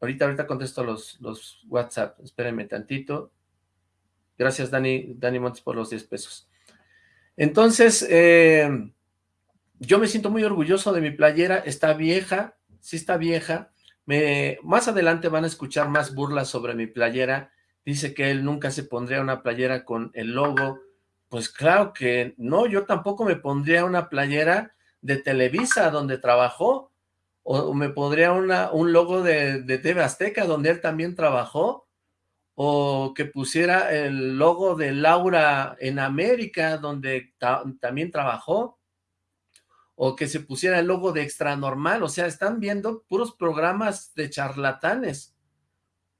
Ahorita, ahorita contesto los, los WhatsApp, espérenme tantito. Gracias, Dani, Dani Montes, por los 10 pesos. Entonces, eh, yo me siento muy orgulloso de mi playera, está vieja, sí está vieja, me, más adelante van a escuchar más burlas sobre mi playera, dice que él nunca se pondría una playera con el logo, pues claro que no, yo tampoco me pondría una playera de Televisa donde trabajó, o me pondría una, un logo de, de TV Azteca donde él también trabajó, o que pusiera el logo de Laura en América donde también trabajó, o que se pusiera el logo de extra normal, o sea, están viendo puros programas de charlatanes,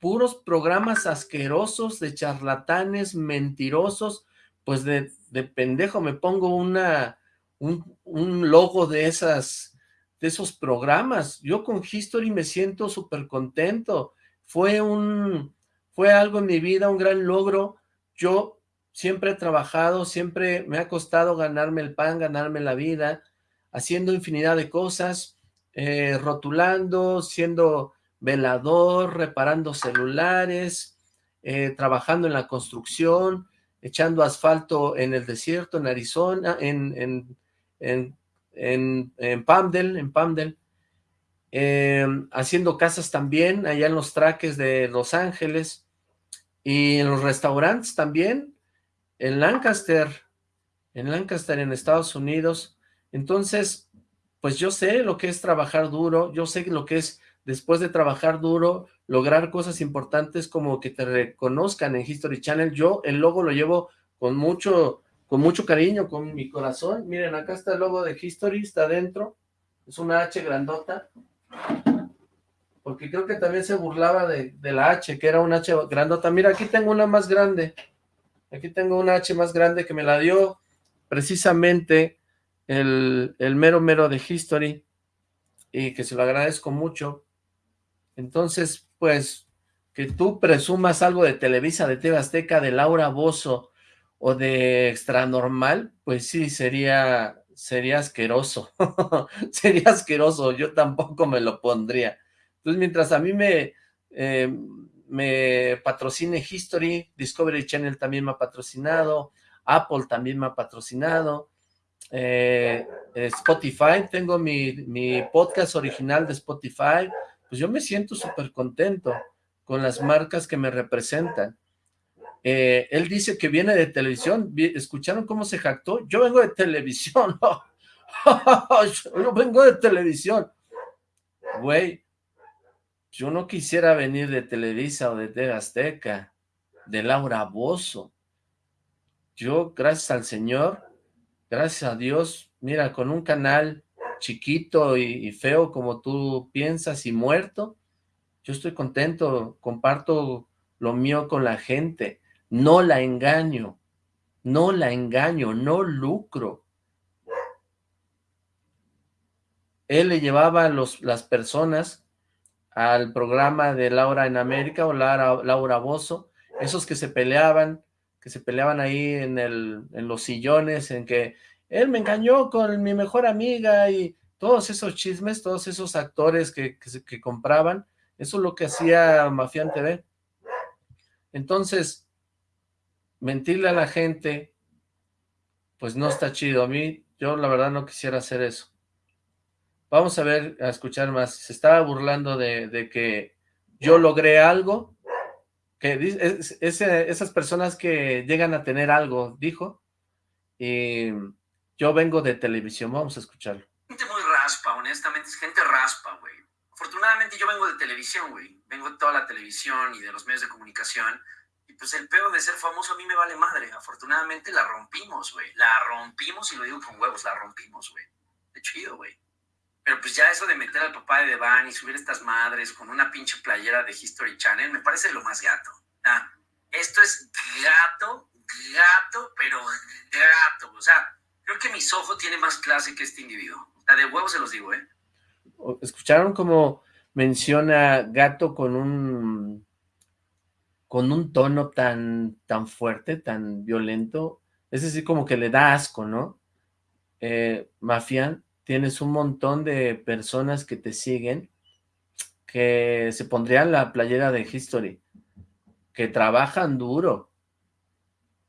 puros programas asquerosos de charlatanes, mentirosos, pues de, de pendejo me pongo una, un, un, logo de esas, de esos programas, yo con History me siento súper contento, fue un, fue algo en mi vida, un gran logro, yo siempre he trabajado, siempre me ha costado ganarme el pan, ganarme la vida, haciendo infinidad de cosas, eh, rotulando, siendo velador, reparando celulares, eh, trabajando en la construcción, echando asfalto en el desierto, en Arizona, en, en, en, en, en eh, haciendo casas también, allá en los traques de Los Ángeles, y en los restaurantes también, en Lancaster, en Lancaster, en Estados Unidos, entonces, pues yo sé lo que es trabajar duro, yo sé lo que es después de trabajar duro, lograr cosas importantes como que te reconozcan en History Channel. Yo el logo lo llevo con mucho, con mucho cariño, con mi corazón. Miren, acá está el logo de History, está adentro. Es una H grandota. Porque creo que también se burlaba de, de la H, que era una H grandota. Mira, aquí tengo una más grande. Aquí tengo una H más grande que me la dio precisamente el, mero mero de History y que se lo agradezco mucho. Entonces, pues, que tú presumas algo de Televisa, de TV Azteca, de Laura Bozo o de Extra Normal, pues sí, sería, sería asqueroso. sería asqueroso, yo tampoco me lo pondría. Entonces, mientras a mí me, eh, me patrocine History, Discovery Channel también me ha patrocinado, Apple también me ha patrocinado, eh, Spotify, tengo mi, mi, podcast original de Spotify, pues yo me siento súper contento con las marcas que me representan. Eh, él dice que viene de televisión, ¿escucharon cómo se jactó? Yo vengo de televisión, yo vengo de televisión. güey, yo no quisiera venir de Televisa o de TV Azteca, de Laura Bozo. Yo, gracias al Señor, gracias a Dios, mira, con un canal chiquito y, feo como tú piensas y muerto, yo estoy contento, comparto lo mío con la gente, no la engaño, no la engaño, no lucro. Él le llevaba a los, las personas al programa de Laura en América o Laura, Laura Bozo, esos que se peleaban, que se peleaban ahí en, el, en los sillones, en que él me engañó con mi mejor amiga y todos esos chismes, todos esos actores que, que, compraban, eso es lo que hacía Mafián TV. Entonces, mentirle a la gente, pues no está chido. A mí, yo la verdad no quisiera hacer eso. Vamos a ver, a escuchar más. Se estaba burlando de, que yo logré algo, que esas personas que llegan a tener algo, dijo, y yo vengo de televisión, vamos a escucharlo. Gente muy raspa, honestamente, es gente raspa, güey. Afortunadamente yo vengo de televisión, güey. Vengo de toda la televisión y de los medios de comunicación. Y pues el peor de ser famoso a mí me vale madre. Afortunadamente la rompimos, güey. La rompimos y lo digo con huevos, la rompimos, güey. De chido, güey. Pero pues ya eso de meter al papá de Devan y subir estas madres con una pinche playera de History Channel me parece lo más gato. Ah, esto es gato, gato, pero gato. O sea, Creo que mis ojos tiene más clase que este individuo. La de huevo se los digo, ¿eh? ¿Escucharon cómo menciona gato con un con un tono tan, tan fuerte, tan violento? Es decir, como que le da asco, ¿no? Eh, Mafián, tienes un montón de personas que te siguen que se pondrían la playera de History, que trabajan duro,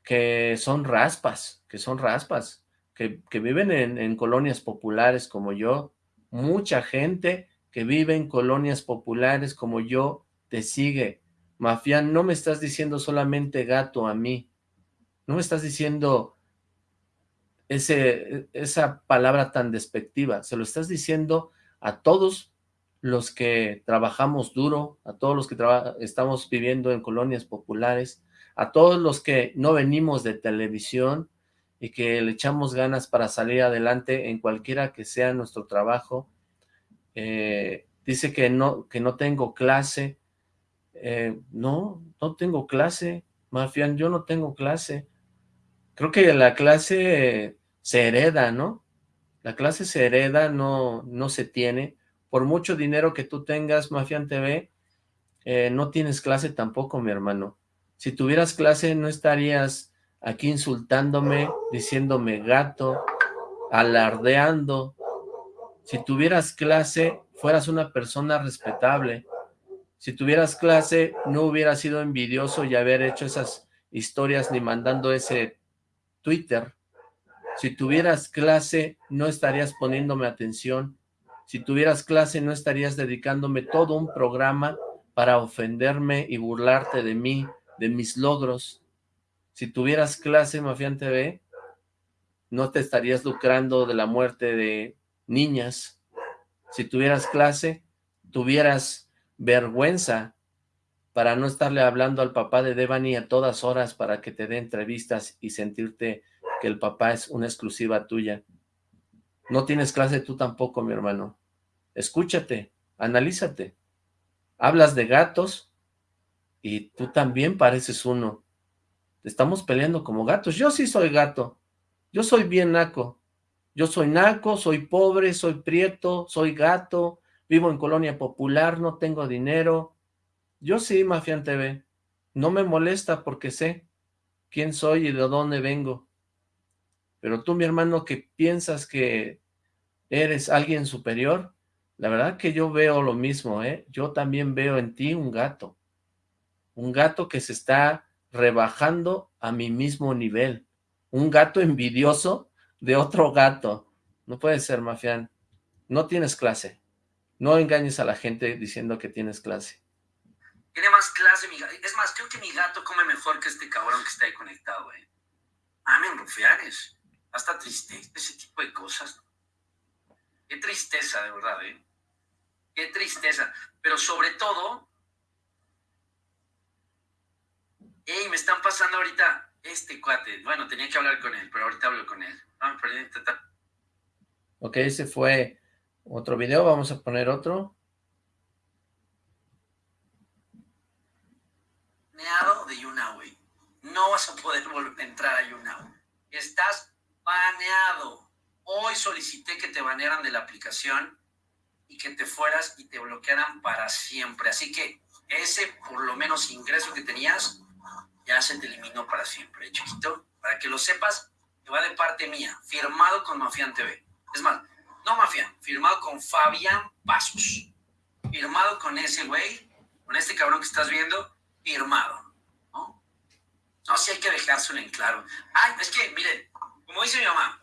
que son raspas, que son raspas, que, viven en, colonias populares como yo, mucha gente que vive en colonias populares como yo, te sigue. Mafián, no me estás diciendo solamente gato a mí, no me estás diciendo ese, esa palabra tan despectiva, se lo estás diciendo a todos los que trabajamos duro, a todos los que estamos viviendo en colonias populares, a todos los que no venimos de televisión, y que le echamos ganas para salir adelante en cualquiera que sea nuestro trabajo. Eh, dice que no, que no tengo clase. Eh, no, no tengo clase, Mafián, yo no tengo clase. Creo que la clase se hereda, ¿no? La clase se hereda, no, no se tiene. Por mucho dinero que tú tengas, Mafián TV, eh, no tienes clase tampoco, mi hermano. Si tuvieras clase, no estarías aquí insultándome, diciéndome gato, alardeando. Si tuvieras clase, fueras una persona respetable. Si tuvieras clase, no hubieras sido envidioso y haber hecho esas historias ni mandando ese Twitter. Si tuvieras clase, no estarías poniéndome atención. Si tuvieras clase, no estarías dedicándome todo un programa para ofenderme y burlarte de mí, de mis logros. Si tuvieras clase, Mafián TV, no te estarías lucrando de la muerte de niñas. Si tuvieras clase, tuvieras vergüenza para no estarle hablando al papá de Devani a todas horas para que te dé entrevistas y sentirte que el papá es una exclusiva tuya. No tienes clase tú tampoco, mi hermano. Escúchate, analízate. Hablas de gatos y tú también pareces uno. Estamos peleando como gatos. Yo sí soy gato. Yo soy bien naco. Yo soy naco, soy pobre, soy prieto, soy gato, vivo en colonia popular, no tengo dinero. Yo sí, Mafián TV. No me molesta porque sé quién soy y de dónde vengo. Pero tú, mi hermano, que piensas que eres alguien superior, la verdad que yo veo lo mismo, ¿eh? Yo también veo en ti un gato. Un gato que se está rebajando a mi mismo nivel. Un gato envidioso de otro gato. No puede ser, Mafián. No tienes clase. No engañes a la gente diciendo que tienes clase. Tiene más clase mi gato. Es más, creo que mi gato come mejor que este cabrón que está ahí conectado, eh. Amen, rufianes. Hasta tristeza, ese tipo de cosas. Qué tristeza, de verdad, eh. Qué tristeza. Pero sobre todo, hey, me están pasando ahorita este cuate. Bueno, tenía que hablar con él, pero ahorita hablo con él. Ah, ok, ese fue otro video. Vamos a poner otro. Baneado de YouNow. No vas a poder volver a entrar a YouNow. Estás baneado. Hoy solicité que te banearan de la aplicación y que te fueras y te bloquearan para siempre. Así que ese, por lo menos, ingreso que tenías, ya se te eliminó para siempre, ¿eh, chiquito. Para que lo sepas, te va de parte mía, firmado con Mafián TV. Es más, no Mafián, firmado con Fabián Pasos. Firmado con ese güey, con este cabrón que estás viendo, firmado. ¿no? No, hay que dejárselo en claro. Ay, es que, miren, como dice mi mamá,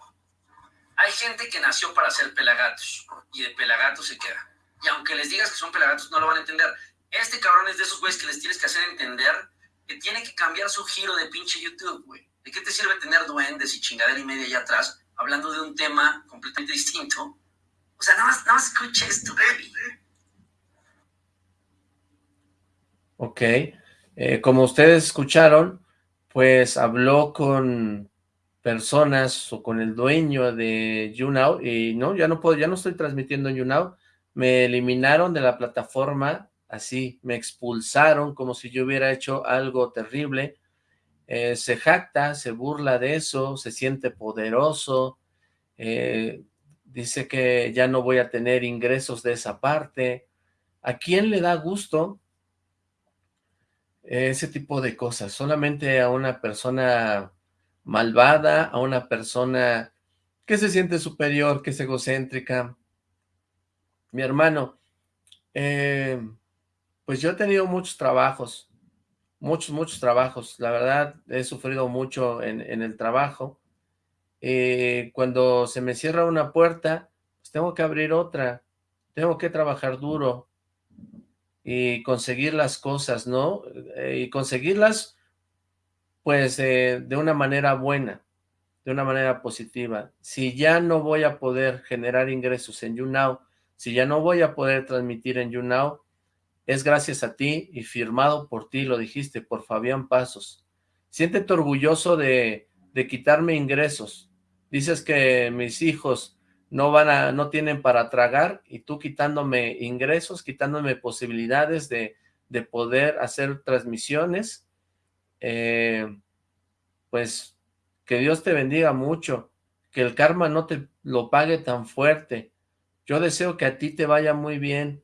hay gente que nació para ser pelagatos y de pelagatos se queda. Y aunque les digas que son pelagatos, no lo van a entender. Este cabrón es de esos güeyes que les tienes que hacer entender que tiene que cambiar su giro de pinche YouTube, güey. ¿De qué te sirve tener duendes y chingadera y media allá atrás hablando de un tema completamente distinto? O sea, nada más, nada más esto, baby. Ok. Eh, como ustedes escucharon, pues habló con personas o con el dueño de YouNow y no, ya no puedo, ya no estoy transmitiendo en YouNow. Me eliminaron de la plataforma así, me expulsaron como si yo hubiera hecho algo terrible, eh, se jacta, se burla de eso, se siente poderoso, eh, dice que ya no voy a tener ingresos de esa parte. ¿A quién le da gusto ese tipo de cosas? Solamente a una persona malvada, a una persona que se siente superior, que es egocéntrica. Mi hermano, eh, pues yo he tenido muchos trabajos, muchos, muchos trabajos. La verdad, he sufrido mucho en, el trabajo. Eh, cuando se me cierra una puerta, pues tengo que abrir otra. Tengo que trabajar duro y conseguir las cosas, ¿no? Eh, y conseguirlas, pues, de una manera buena, de una manera positiva. Si ya no voy a poder generar ingresos en YouNow, si ya no voy a poder transmitir en YouNow, es gracias a ti y firmado por ti, lo dijiste, por Fabián Pasos. Siéntete orgulloso de, de quitarme ingresos. Dices que mis hijos no van a, no tienen para tragar y tú quitándome ingresos, quitándome posibilidades de, de poder hacer transmisiones. Eh, pues que Dios te bendiga mucho, que el karma no te lo pague tan fuerte. Yo deseo que a ti te vaya muy bien,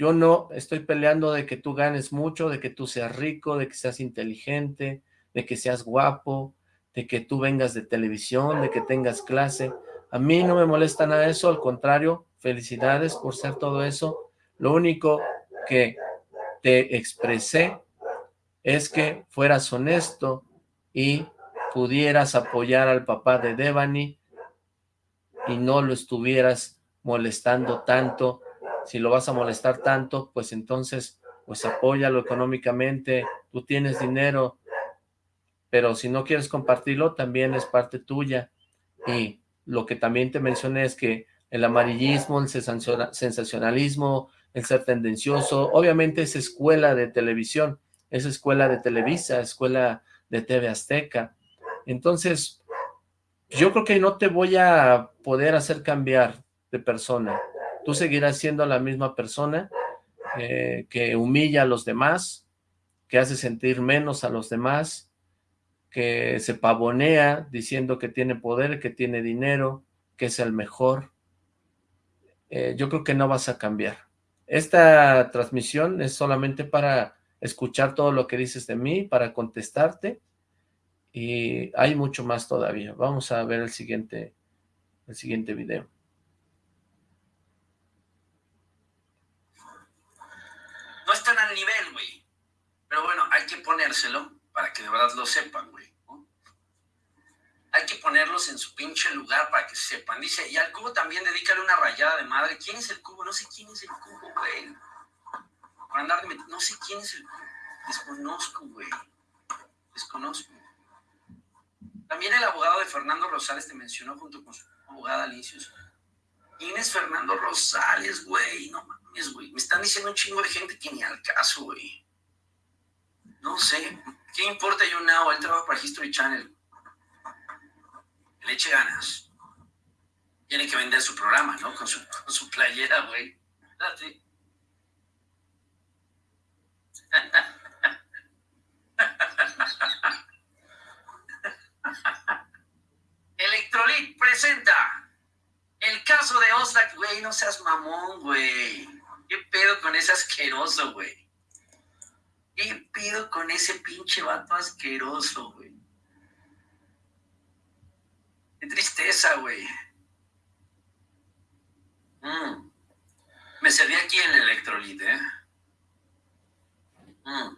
yo no estoy peleando de que tú ganes mucho, de que tú seas rico, de que seas inteligente, de que seas guapo, de que tú vengas de televisión, de que tengas clase. A mí no me molesta nada eso, al contrario, felicidades por ser todo eso. Lo único que te expresé es que fueras honesto y pudieras apoyar al papá de Devani y no lo estuvieras molestando tanto si lo vas a molestar tanto, pues entonces, pues apóyalo económicamente, tú tienes dinero, pero si no quieres compartirlo, también es parte tuya. Y lo que también te mencioné es que el amarillismo, el sensacionalismo, el ser tendencioso, obviamente es escuela de televisión, es escuela de Televisa, escuela de TV Azteca. Entonces, yo creo que no te voy a poder hacer cambiar de persona tú seguirás siendo la misma persona eh, que humilla a los demás, que hace sentir menos a los demás, que se pavonea diciendo que tiene poder, que tiene dinero, que es el mejor. Eh, yo creo que no vas a cambiar. Esta transmisión es solamente para escuchar todo lo que dices de mí, para contestarte, y hay mucho más todavía. Vamos a ver el siguiente, el siguiente video. No están al nivel, güey. Pero bueno, hay que ponérselo para que de verdad lo sepan, güey. Hay que ponerlos en su pinche lugar para que sepan. Dice, y al cubo también dedícale una rayada de madre. ¿Quién es el cubo? No sé quién es el cubo, güey. Por andar. No sé quién es el cubo. Desconozco, güey. Desconozco. También el abogado de Fernando Rosales te mencionó junto con su abogada Alicios. ¿Quién es Fernando Rosales, güey? No mames, güey. Me están diciendo un chingo de gente que ni al caso, güey. No sé. ¿Qué importa yo now? Él trabaja para History Channel. Le eche ganas. Tiene que vender su programa, ¿no? Con su, con su playera, güey. Date. Electrolit presenta el caso de Oslak, güey, no seas mamón, güey. ¿Qué pedo con ese asqueroso, güey? ¿Qué pedo con ese pinche vato asqueroso, güey? Qué tristeza, güey. Mm. Me serví aquí en el electrolit, ¿eh? Mm.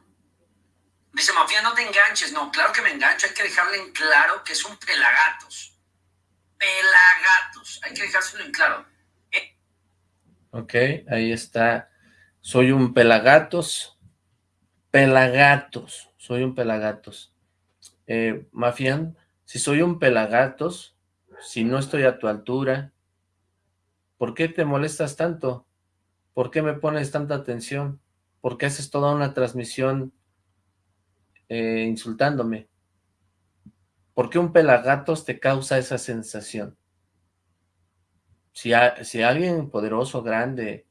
Dice, Mafia, no te enganches. No, claro que me engancho. Hay que dejarle en claro que es un pelagatos. Pelagatos. Hay que dejárselo en claro. ¿Eh? Ok, ahí está. Soy un pelagatos. Pelagatos. Soy un pelagatos. Eh, Mafian, si soy un pelagatos, si no estoy a tu altura, ¿por qué te molestas tanto? ¿Por qué me pones tanta atención? ¿Por qué haces toda una transmisión eh, insultándome? ¿Por qué un pelagatos te causa esa sensación? Si, si alguien poderoso, grande,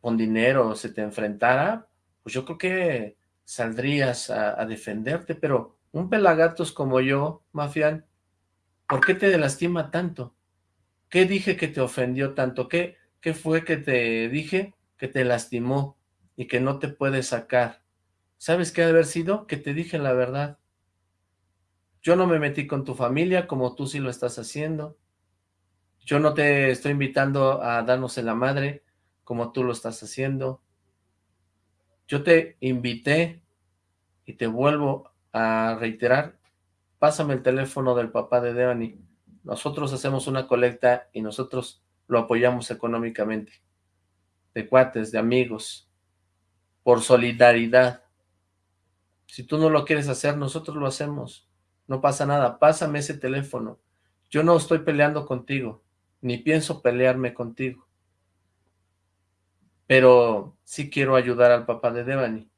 con dinero se te enfrentara, pues yo creo que saldrías a, defenderte, pero un pelagatos como yo, Mafian, ¿por qué te lastima tanto? ¿Qué dije que te ofendió tanto? ¿Qué, qué fue que te dije que te lastimó? y que no te puede sacar. ¿Sabes qué ha de haber sido? Que te dije la verdad. Yo no me metí con tu familia como tú sí lo estás haciendo. Yo no te estoy invitando a darnos en la madre como tú lo estás haciendo. Yo te invité y te vuelvo a reiterar, pásame el teléfono del papá de Devani. Nosotros hacemos una colecta y nosotros lo apoyamos económicamente. De cuates, de amigos, por solidaridad. Si tú no lo quieres hacer, nosotros lo hacemos. No pasa nada, pásame ese teléfono. Yo no estoy peleando contigo, ni pienso pelearme contigo. Pero sí quiero ayudar al papá de Devani.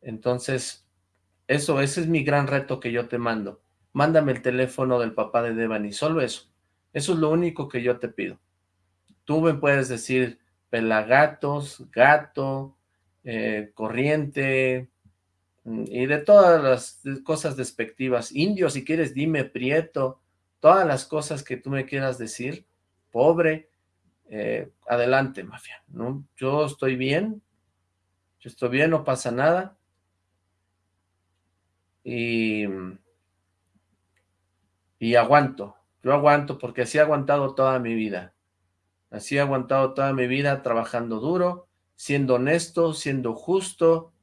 Entonces, eso, ese es mi gran reto que yo te mando. Mándame el teléfono del papá de Devani, solo eso. Eso es lo único que yo te pido. Tú me puedes decir pelagatos, gato, eh, corriente, mm, y de todas las cosas despectivas. Indio, si quieres, dime prieto, todas las cosas que tú me quieras decir, pobre, eh, adelante, mafia, ¿no? Yo estoy bien, yo estoy bien, no pasa nada, y, y aguanto, yo aguanto porque así he aguantado toda mi vida, así he aguantado toda mi vida trabajando duro, siendo honesto, siendo justo,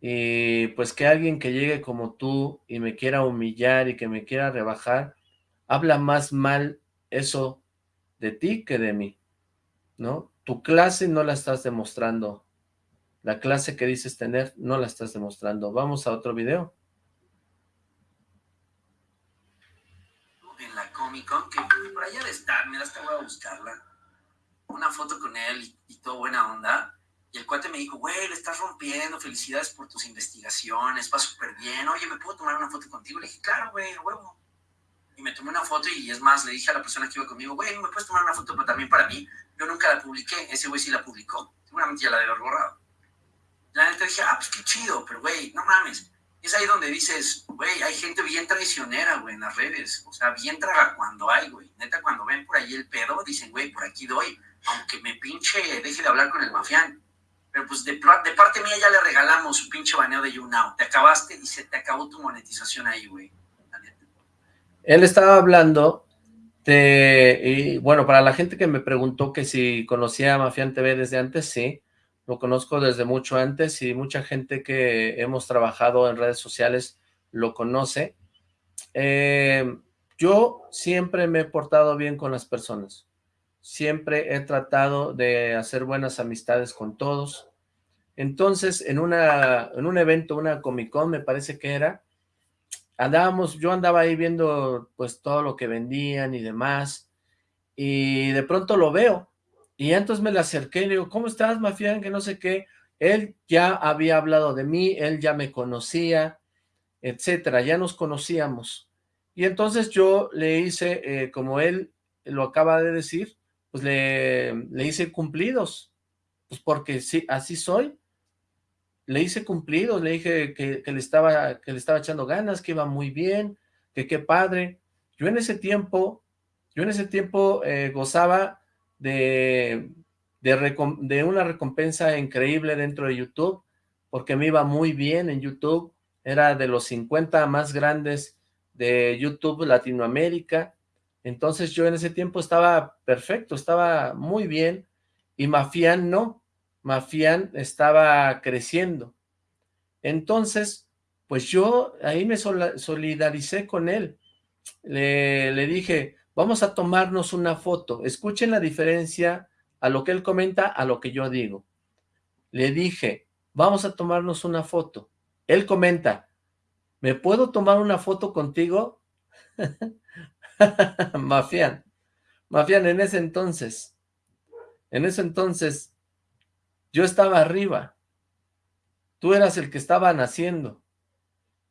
y pues que alguien que llegue como tú y me quiera humillar y que me quiera rebajar, habla más mal eso de ti que de mí, ¿no? Tu clase no la estás demostrando, la clase que dices tener no la estás demostrando. Vamos a otro video. En la Comic Con, que por allá de estar, mira, hasta voy a buscarla una foto con él y, todo buena onda. Y el cuate me dijo, güey, le estás rompiendo, felicidades por tus investigaciones, va súper bien. Oye, ¿me puedo tomar una foto contigo? Le dije, claro, güey, huevo. Y me tomé una foto y es más, le dije a la persona que iba conmigo, güey, ¿me puedes tomar una foto pero también para mí? Yo nunca la publiqué, ese güey sí la publicó. Seguramente ya la debe haber borrado. La neta dije, ah, pues qué chido, pero güey, no mames. Es ahí donde dices, güey, hay gente bien traicionera, güey, en las redes. O sea, bien traga cuando hay, güey. Neta, cuando ven por ahí el pedo, dicen, güey, por aquí doy aunque me pinche deje de hablar con el mafián. Pero pues de, parte mía ya le regalamos su pinche baneo de YouNow. Te acabaste y se te acabó tu monetización ahí, güey. Él estaba hablando de, y bueno, para la gente que me preguntó que si conocía a Mafián TV desde antes, sí, lo conozco desde mucho antes y mucha gente que hemos trabajado en redes sociales lo conoce. Eh, yo siempre me he portado bien con las personas siempre he tratado de hacer buenas amistades con todos. Entonces, en, una, en un evento, una Comic Con, me parece que era, andábamos, yo andaba ahí viendo pues todo lo que vendían y demás, y de pronto lo veo, Y entonces me le acerqué y le digo, ¿cómo estás, Mafián? Que no sé qué. Él ya había hablado de mí, él ya me conocía, etcétera, ya nos conocíamos. Y entonces yo le hice, eh, como él lo acaba de decir, pues le, le hice cumplidos, pues porque sí, así soy. Le hice cumplidos, le dije que, le estaba, que le estaba echando ganas, que iba muy bien, que qué padre. Yo en ese tiempo, yo en ese tiempo eh, gozaba de, de, una recompensa increíble dentro de YouTube, porque me iba muy bien en YouTube, era de los 50 más grandes de YouTube Latinoamérica, entonces yo en ese tiempo estaba perfecto, estaba muy bien, y Mafián no, Mafián estaba creciendo. Entonces, pues yo ahí me solidaricé con él, le, le dije, Vamos a tomarnos una foto. Escuchen la diferencia a lo que él comenta, a lo que yo digo. Le dije, vamos a tomarnos una foto. Él comenta, ¿me puedo tomar una foto contigo? Mafián. Mafián, en ese entonces, en ese entonces, yo estaba arriba. Tú eras el que estaba naciendo.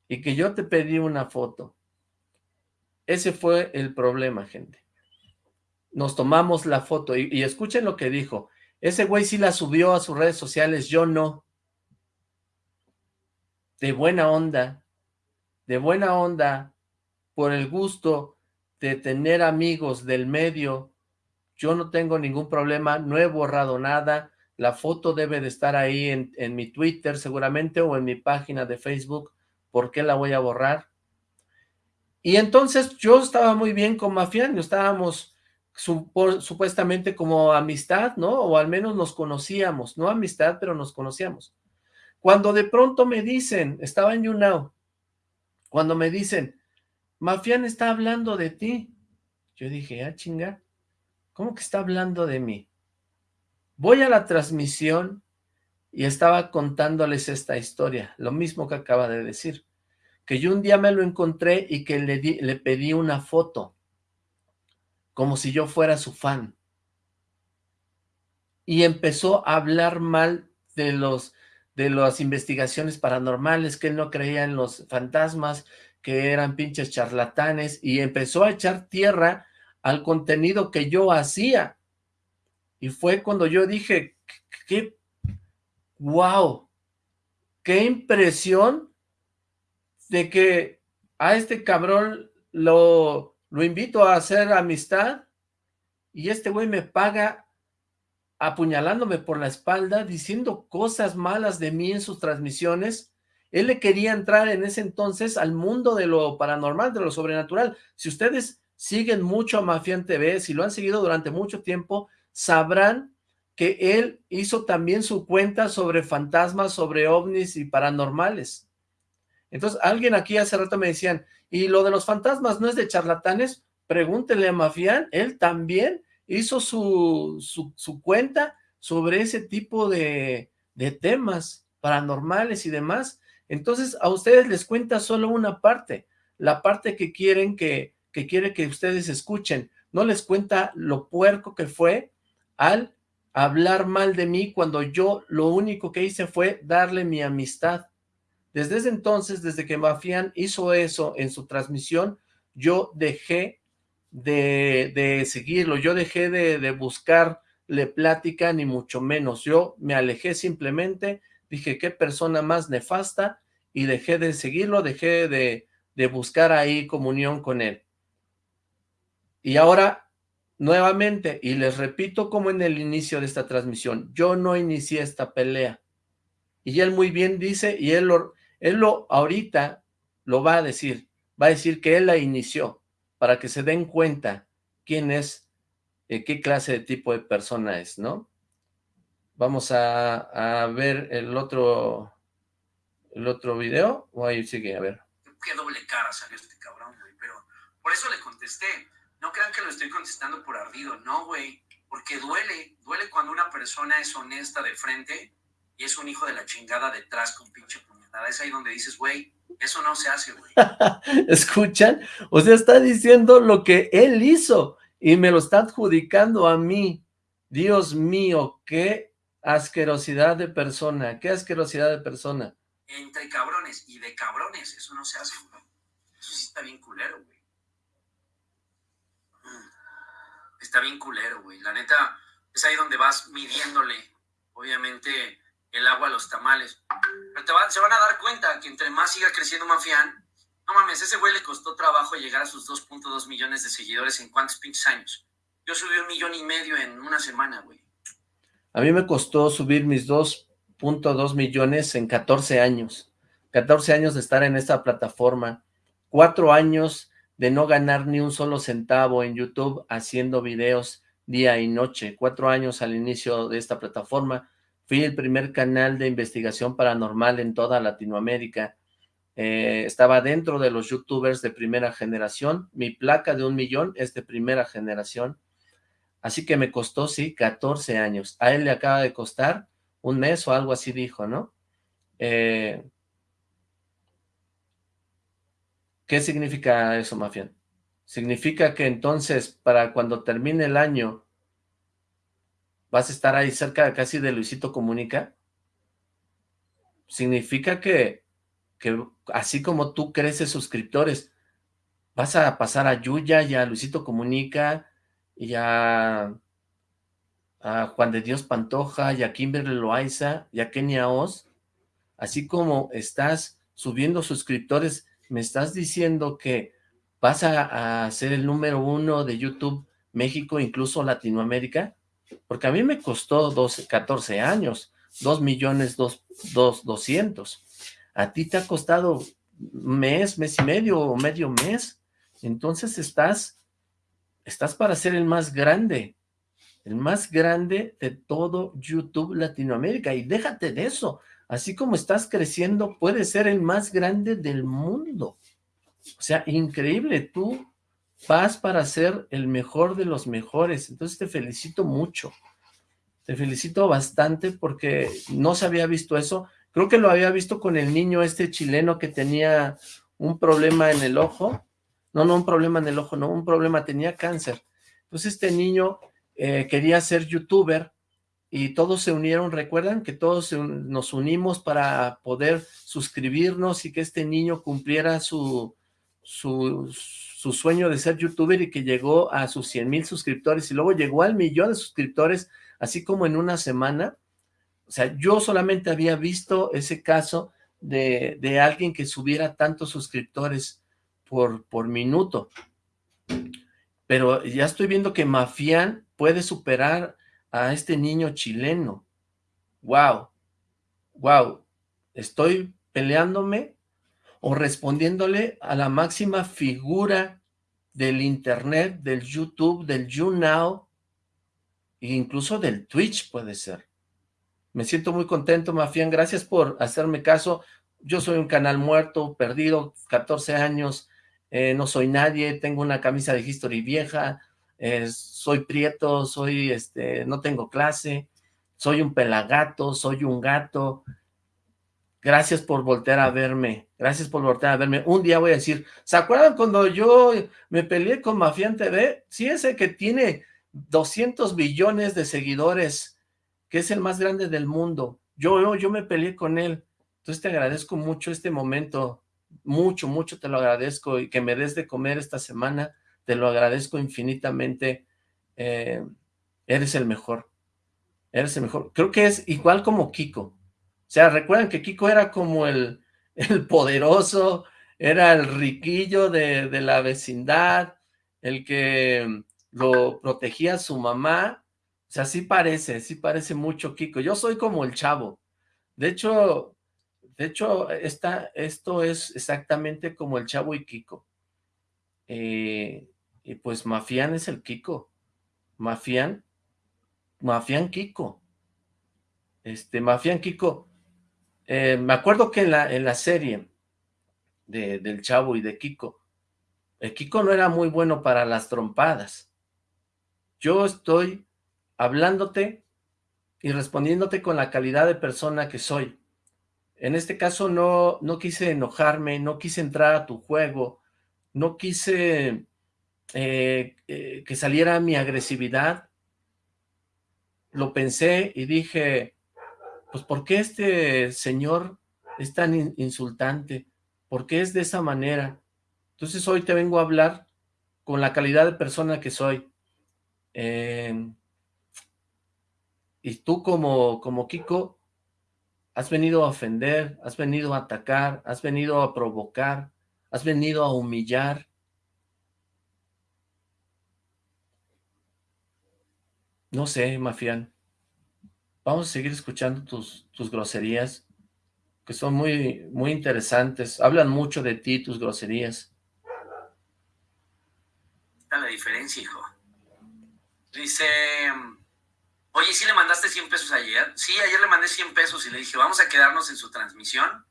Y que yo te pedí una foto. Ese fue el problema, gente. Nos tomamos la foto y, escuchen lo que dijo. Ese güey sí la subió a sus redes sociales, yo no. De buena onda, de buena onda, por el gusto de tener amigos del medio, yo no tengo ningún problema, no he borrado nada, la foto debe de estar ahí en, mi Twitter seguramente o en mi página de Facebook, ¿por qué la voy a borrar? Y entonces yo estaba muy bien con Mafián, estábamos supuestamente como amistad, ¿no? O al menos nos conocíamos, no amistad, pero nos conocíamos. Cuando de pronto me dicen, estaba en YouNow, cuando me dicen, Mafián está hablando de ti, yo dije, ah, chinga, ¿cómo que está hablando de mí? Voy a la transmisión y estaba contándoles esta historia, lo mismo que acaba de decir que yo un día me lo encontré y que le, le pedí una foto, como si yo fuera su fan. Y empezó a hablar mal de los de las investigaciones paranormales, que él no creía en los fantasmas, que eran pinches charlatanes, y empezó a echar tierra al contenido que yo hacía. Y fue cuando yo dije, qué, wow, qué impresión de que a este cabrón lo, lo invito a hacer amistad y este güey me paga apuñalándome por la espalda, diciendo cosas malas de mí en sus transmisiones. Él le quería entrar en ese entonces al mundo de lo paranormal, de lo sobrenatural. Si ustedes siguen mucho a Mafian TV, si lo han seguido durante mucho tiempo, sabrán que él hizo también su cuenta sobre fantasmas, sobre ovnis y paranormales. Entonces, alguien aquí hace rato me decían, ¿y lo de los fantasmas no es de charlatanes? Pregúntele a Mafián, él también hizo su, su, cuenta sobre ese tipo de, de temas paranormales y demás. Entonces, a ustedes les cuenta solo una parte, la parte que quieren que, que quiere que ustedes escuchen. No les cuenta lo puerco que fue al hablar mal de mí cuando yo lo único que hice fue darle mi amistad. Desde ese entonces, desde que Mafián hizo eso en su transmisión, yo dejé de, seguirlo, yo dejé de, buscarle plática, ni mucho menos. Yo me alejé simplemente, dije, qué persona más nefasta, y dejé de seguirlo, dejé de, de buscar ahí comunión con él. Y ahora, nuevamente, y les repito como en el inicio de esta transmisión, yo no inicié esta pelea. Y él muy bien dice, y él él lo ahorita lo va a decir, va a decir que él la inició, para que se den cuenta quién es, eh, qué clase de tipo de persona es, ¿no? Vamos a, ver el otro, el otro video, o ahí sigue, a ver. Qué doble cara salió este cabrón, güey, pero por eso le contesté. No crean que lo estoy contestando por ardido, no, güey, porque duele, duele cuando una persona es honesta de frente y es un hijo de la chingada detrás con pinche es ahí donde dices, güey, eso no se hace, güey. ¿Escuchan? O sea, está diciendo lo que él hizo y me lo está adjudicando a mí. Dios mío, qué asquerosidad de persona, qué asquerosidad de persona. Entre cabrones y de cabrones, eso no se hace, güey. Eso sí está bien culero, güey. Mm. Está bien culero, güey. La neta, es ahí donde vas midiéndole, obviamente, el agua a los tamales. Pero te se van a dar cuenta que entre más siga creciendo Mafián, no mames, ese güey le costó trabajo llegar a sus 2.2 millones de seguidores en cuántos pinches años. Yo subí un millón y medio en una semana, güey. A mí me costó subir mis 2.2 millones en 14 años. 14 años de estar en esta plataforma. Cuatro años de no ganar ni un solo centavo en YouTube haciendo videos día y noche. Cuatro años al inicio de esta plataforma. Fui el primer canal de investigación paranormal en toda Latinoamérica. Eh, estaba dentro de los youtubers de primera generación. Mi placa de un millón es de primera generación. Así que me costó, sí, 14 años. A él le acaba de costar un mes o algo así dijo, ¿no? Eh, ¿Qué significa eso, Mafián? Significa que entonces, para cuando termine el año, vas a estar ahí cerca casi de Luisito Comunica. Significa que, que así como tú creces suscriptores, vas a pasar a Yuya y a Luisito Comunica y a, Juan de Dios Pantoja, y a Kimberly Loaiza, y a Kenia Oz, así como estás subiendo suscriptores, me estás diciendo que vas a, ser el número uno de YouTube México, incluso Latinoamérica, porque a mí me costó 12, 14 años, 2 millones, 2, 200. A ti te ha costado mes, mes y medio o medio mes. Entonces estás estás para ser el más grande, el más grande de todo YouTube Latinoamérica, y déjate de eso, así como estás creciendo, puedes ser el más grande del mundo, o sea, increíble, tú vas para ser el mejor de los mejores, entonces te felicito mucho, te felicito bastante porque no se había visto eso, creo que lo había visto con el niño este chileno que tenía un problema en el ojo, no, no un problema en el ojo, no, un problema, tenía cáncer. Entonces este niño eh, quería ser youtuber y todos se unieron, recuerdan que todos nos unimos para poder suscribirnos y que este niño cumpliera su, su, su sueño de ser youtuber y que llegó a sus 100 mil suscriptores y luego llegó al millón de suscriptores, así como en una semana. O sea, yo solamente había visto ese caso de, de alguien que subiera tantos suscriptores por, por minuto. Pero ya estoy viendo que Mafián puede superar a este niño chileno. ¡Wow! ¡Wow! Estoy peleándome o respondiéndole a la máxima figura del internet, del YouTube, del YouNow, e incluso del Twitch puede ser. Me siento muy contento, Mafián. Gracias por hacerme caso. Yo soy un canal muerto, perdido, 14 años, eh, no soy nadie, tengo una camisa de history vieja, soy prieto, soy, este, no tengo clase, soy un pelagato, soy un gato, gracias por voltear a verme, gracias por voltear a verme, un día voy a decir, ¿se acuerdan cuando yo me peleé con Mafián TV? Sí, ese que tiene 200 billones de seguidores, que es el más grande del mundo, yo, yo me peleé con él, entonces te agradezco mucho este momento, mucho, mucho te lo agradezco y que me des de comer esta semana, te lo agradezco infinitamente, eh, eres el mejor, eres el mejor, creo que es igual como Kiko, o sea, recuerden que Kiko era como el, el poderoso, era el riquillo de, de la vecindad, el que lo protegía a su mamá, o sea, sí parece, sí parece mucho Kiko, yo soy como el chavo, de hecho, de hecho, esta, esto es exactamente como el Chavo y Kiko. Eh, y pues Mafián es el Kiko. Mafián, Mafián Kiko. Este, Mafián Kiko. Eh, me acuerdo que en la, en la serie de, del Chavo y de Kiko, el Kiko no era muy bueno para las trompadas. Yo estoy hablándote y respondiéndote con la calidad de persona que soy. En este caso no, no quise enojarme, no quise entrar a tu juego, no quise eh, eh, que saliera mi agresividad. lo pensé y dije, pues ¿por qué este señor es tan insultante? ¿Por qué es de esa manera? Entonces hoy te vengo a hablar con la calidad de persona que soy. Eh, y tú como, como Kiko, has venido a ofender, has venido a atacar, has venido a provocar, has venido a humillar. No sé, Mafián. Vamos a seguir escuchando tus, tus groserías, que son muy, muy interesantes. Hablan mucho de ti, tus groserías. Está la diferencia, hijo. Dice, oye, ¿sí le mandaste 100 pesos ayer? Sí, ayer le mandé 100 pesos y le dije, vamos a quedarnos en su transmisión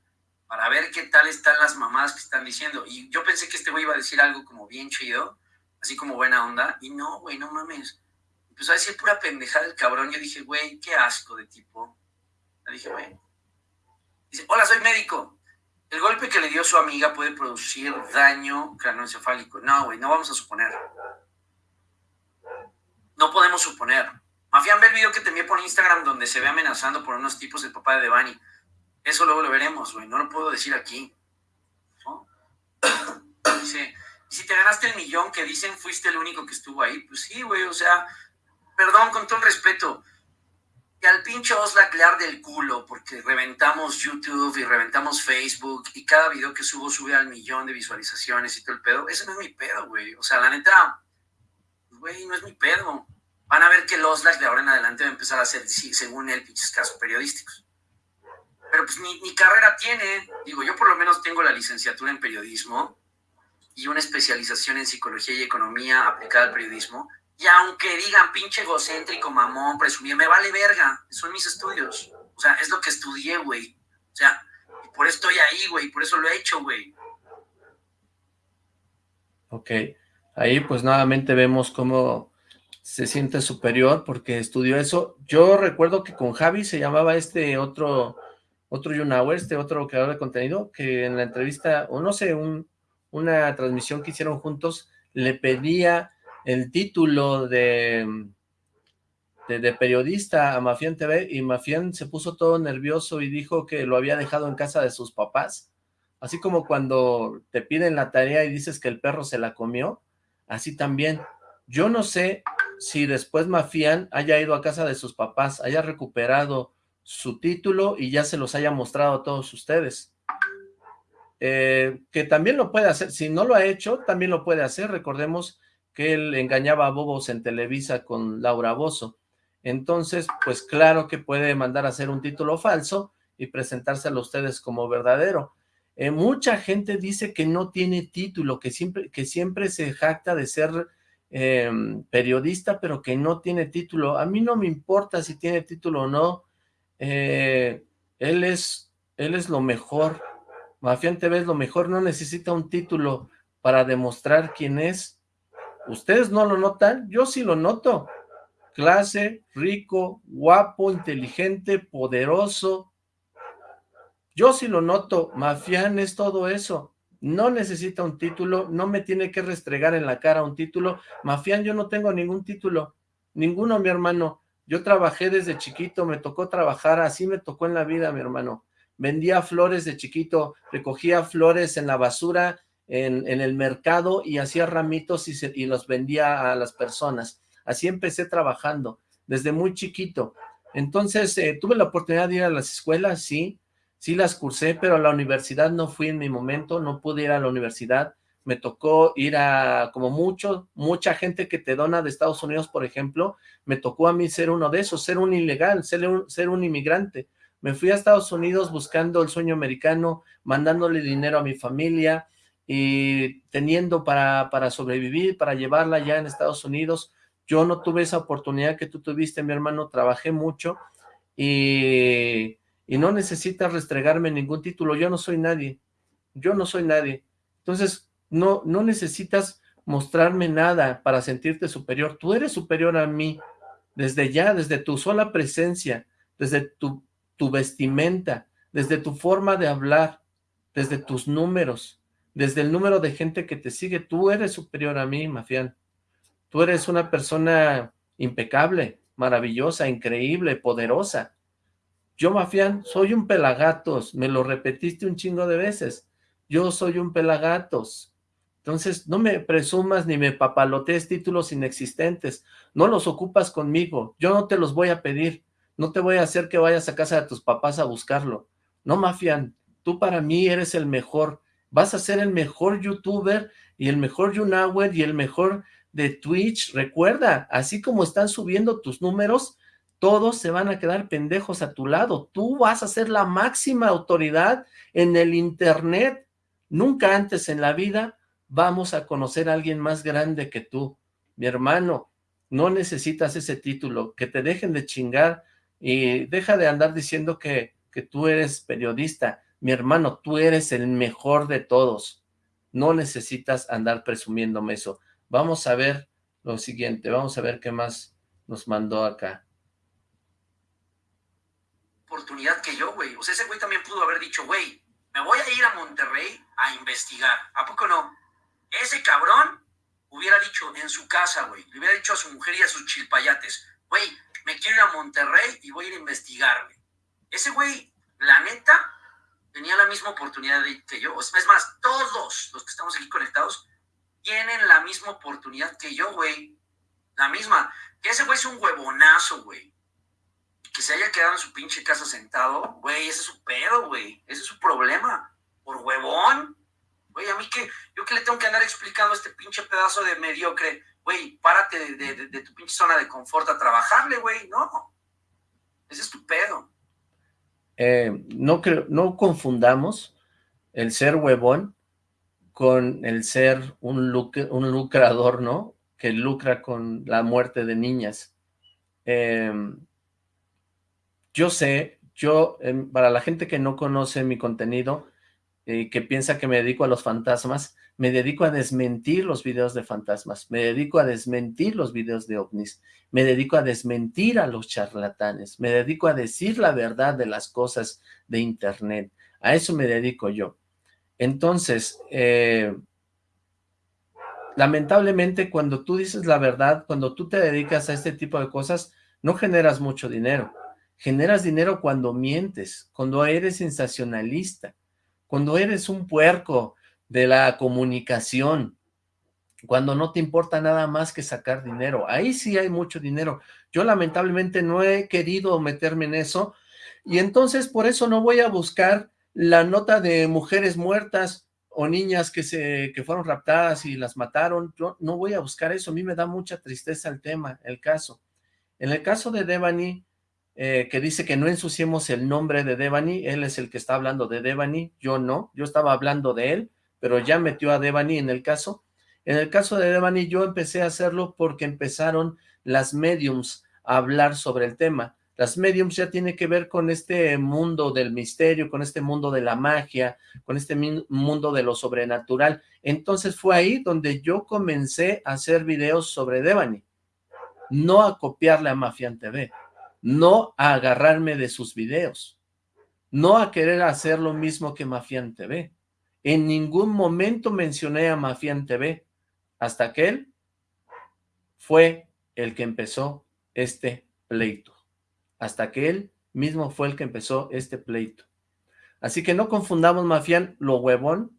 para ver qué tal están las mamás que están diciendo. Y yo pensé que este güey iba a decir algo como bien chido, así como buena onda, y no, güey, no mames empezó a decir pura pendejada el cabrón. Yo dije, güey, qué asco de tipo. Le dije, güey. Dice, hola, soy médico. El golpe que le dio su amiga puede producir daño craneoencefálico. No, güey, no vamos a suponer. No podemos suponer. Mafián, ve el video que te envié por Instagram donde se ve amenazando por unos tipos el papá de Devani. Eso luego lo veremos, güey. No lo puedo decir aquí. Dice, si te ganaste el millón que dicen fuiste el único que estuvo ahí, pues sí, güey, o sea, perdón, con todo el respeto, y al pinche Oslac le arde el culo porque reventamos YouTube y reventamos Facebook y cada video que subo sube al millón de visualizaciones y todo el pedo. Ese no es mi pedo, güey. O sea, la neta, güey, no es mi pedo. Van a ver que el Oslac de ahora en adelante va a empezar a hacer, según él, pinches casos periodísticos. Pero pues mi carrera tiene, digo, yo por lo menos tengo la licenciatura en periodismo y una especialización en psicología y economía aplicada al periodismo y aunque digan pinche egocéntrico, mamón, presumido, me vale verga. Son mis estudios. O sea, es lo que estudié, güey. O sea, por eso estoy ahí, güey. Por eso lo he hecho, güey. Ok. Ahí pues nuevamente vemos cómo se siente superior porque estudió eso. Yo recuerdo que con Javi se llamaba este otro, otro YouNower, este otro creador de contenido, que en la entrevista, o no sé, un, una transmisión que hicieron juntos, le pedía el título de, de, periodista a Mafián TV y Mafián se puso todo nervioso y dijo que lo había dejado en casa de sus papás. Así como cuando te piden la tarea y dices que el perro se la comió, así también. Yo no sé si después Mafián haya ido a casa de sus papás, haya recuperado su título y ya se los haya mostrado a todos ustedes. Eh, que también lo puede hacer, si no lo ha hecho, también lo puede hacer, recordemos que él engañaba a bobos en Televisa con Laura Bozo. Entonces, pues claro que puede mandar a hacer un título falso y presentárselo a ustedes como verdadero. Eh, mucha gente dice que no tiene título, que siempre, que siempre se jacta de ser em, periodista, pero que no tiene título. A mí no me importa si tiene título o no. Eh, él, es, él es lo mejor. Mafián TV es lo mejor, no necesita un título para demostrar quién es. ¿Ustedes no lo notan? Yo sí lo noto. Clase, rico, guapo, inteligente, poderoso. Yo sí lo noto. Mafián es todo eso. No necesita un título, no me tiene que restregar en la cara un título. Mafián, yo no tengo ningún título. Ninguno, mi hermano. Yo trabajé desde chiquito, me tocó trabajar, así me tocó en la vida, mi hermano. Vendía flores de chiquito, recogía flores en la basura en, el mercado y hacía ramitos y, los vendía a las personas. Así empecé trabajando, desde muy chiquito. Entonces, eh, tuve la oportunidad de ir a las escuelas, sí, sí las cursé, pero a la universidad no fui en mi momento, no pude ir a la universidad. Me tocó ir a, como mucho, mucha gente que te dona de Estados Unidos, por ejemplo, me tocó a mí ser uno de esos, ser un ilegal, ser un, ser un inmigrante. Me fui a Estados Unidos buscando el sueño americano, mandándole dinero a mi familia, y teniendo para, para sobrevivir, para llevarla ya en Estados Unidos. Yo no tuve esa oportunidad que tú tuviste, mi hermano, trabajé mucho y, y no necesitas restregarme ningún título, yo no soy nadie, yo no soy nadie. Entonces, no, no necesitas mostrarme nada para sentirte superior, tú eres superior a mí, desde ya, desde tu sola presencia, desde tu, tu vestimenta, desde tu forma de hablar, desde tus números, desde el número de gente que te sigue, tú eres superior a mí, Mafián. Tú eres una persona impecable, maravillosa, increíble, poderosa. Yo, Mafián, soy un pelagatos, me lo repetiste un chingo de veces. Yo soy un pelagatos. Entonces, no me presumas ni me papalotees títulos inexistentes. No los ocupas conmigo. Yo no te los voy a pedir. No te voy a hacer que vayas a casa de tus papás a buscarlo. No, Mafián, tú para mí eres el mejor. Vas a ser el mejor youtuber y el mejor YouNower y el mejor de Twitch. Recuerda, así como están subiendo tus números, todos se van a quedar pendejos a tu lado. Tú vas a ser la máxima autoridad en el internet. Nunca antes en la vida vamos a conocer a alguien más grande que tú. Mi hermano, no necesitas ese título. Que te dejen de chingar y deja de andar diciendo que, que tú eres periodista. Mi hermano, tú eres el mejor de todos. No necesitas andar presumiéndome eso. Vamos a ver lo siguiente. Vamos a ver qué más nos mandó acá oportunidad que yo, güey. O sea, ese güey también pudo haber dicho, güey, me voy a ir a Monterrey a investigar. ¿A poco no? Ese cabrón hubiera dicho en su casa, güey, le hubiera dicho a su mujer y a sus chilpayates, güey, me quiero ir a Monterrey y voy a ir a investigar, güey. Ese güey, la neta, misma oportunidad que yo. Es más, todos los que estamos aquí conectados tienen la misma oportunidad que yo, güey. La misma. Ese güey es un huevonazo, güey que se haya quedado en su pinche casa sentado, güey, ese es su pedo, güey. Ese es su problema. Por huevón. Güey, a mí que, yo que le tengo que andar explicando a este pinche pedazo de mediocre, güey, párate de, tu pinche zona de confort a trabajarle, güey. No. Ese es tu pedo. Eh, no, creo, no confundamos el ser huevón con el ser un, un lucrador, ¿no? Que lucra con la muerte de niñas. Eh, yo sé, yo, em, para la gente que no conoce mi contenido, eh, que piensa que me dedico a los fantasmas, me dedico a desmentir los videos de fantasmas, me dedico a desmentir los videos de ovnis, me dedico a desmentir a los charlatanes, me dedico a decir la verdad de las cosas de internet, a eso me dedico yo. Entonces, eh, lamentablemente cuando tú dices la verdad, cuando tú te dedicas a este tipo de cosas, no generas mucho dinero. Generas dinero cuando mientes, cuando eres sensacionalista, cuando eres un puerco de la comunicación, cuando no te importa nada más que sacar dinero. Ahí sí hay mucho dinero. Yo lamentablemente no he querido meterme en eso y entonces por eso no voy a buscar la nota de mujeres muertas o niñas que, se, que fueron raptadas y las mataron. Yo no voy a buscar eso. A mí me da mucha tristeza el tema, el caso. En el caso de Devani, eh, que dice que no ensuciemos el nombre de Devani, él es el que está hablando de Devani, yo no, yo estaba hablando de él, pero ya metió a Devani en el caso. En el caso de Devani yo empecé a hacerlo porque empezaron las mediums a hablar sobre el tema. Las mediums ya tiene que ver con este mundo del misterio, con este mundo de la magia, con este mundo de lo sobrenatural. Entonces fue ahí donde yo comencé a hacer videos sobre Devani, no a copiarle a Mafian TV no a agarrarme de sus videos, no a querer hacer lo mismo que Mafian TV. En ningún momento mencioné a Mafian TV, hasta que él fue el que empezó este pleito. Hasta que él mismo fue el que empezó este pleito. Así que no confundamos, Mafian, lo huevón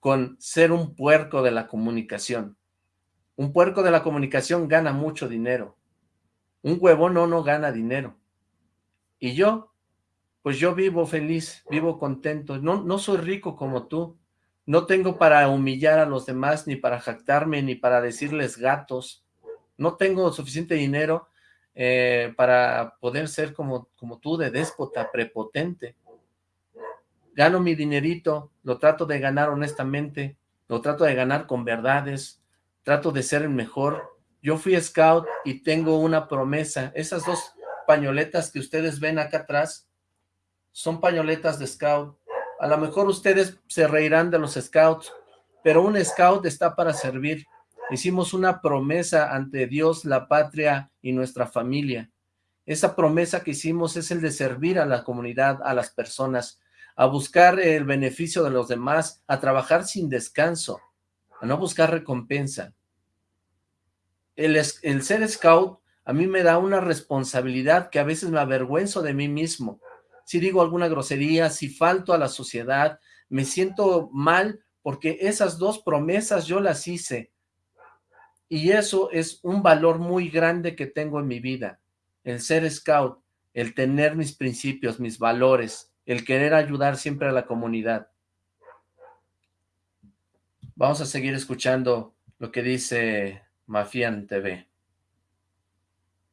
con ser un puerco de la comunicación. Un puerco de la comunicación gana mucho dinero. Un huevón no, no gana dinero. Y yo, pues yo vivo feliz, vivo contento. No, no soy rico como tú. No tengo para humillar a los demás, ni para jactarme, ni para decirles gatos. No tengo suficiente dinero eh, para poder ser como, como tú, de déspota, prepotente. Gano mi dinerito, lo trato de ganar honestamente, lo trato de ganar con verdades, trato de ser el mejor, yo fui scout y tengo una promesa. Esas dos pañoletas que ustedes ven acá atrás son pañoletas de scout. A lo mejor ustedes se reirán de los scouts, pero un scout está para servir. Hicimos una promesa ante Dios, la patria y nuestra familia. Esa promesa que hicimos es el de servir a la comunidad, a las personas, a buscar el beneficio de los demás, a trabajar sin descanso, a no buscar recompensa el, ser scout a mí me da una responsabilidad que a veces me avergüenzo de mí mismo. Si digo alguna grosería, si falto a la sociedad, me siento mal porque esas dos promesas yo las hice. Y eso es un valor muy grande que tengo en mi vida. El ser scout, el tener mis principios, mis valores, el querer ayudar siempre a la comunidad. Vamos a seguir escuchando lo que dice Mafian TV.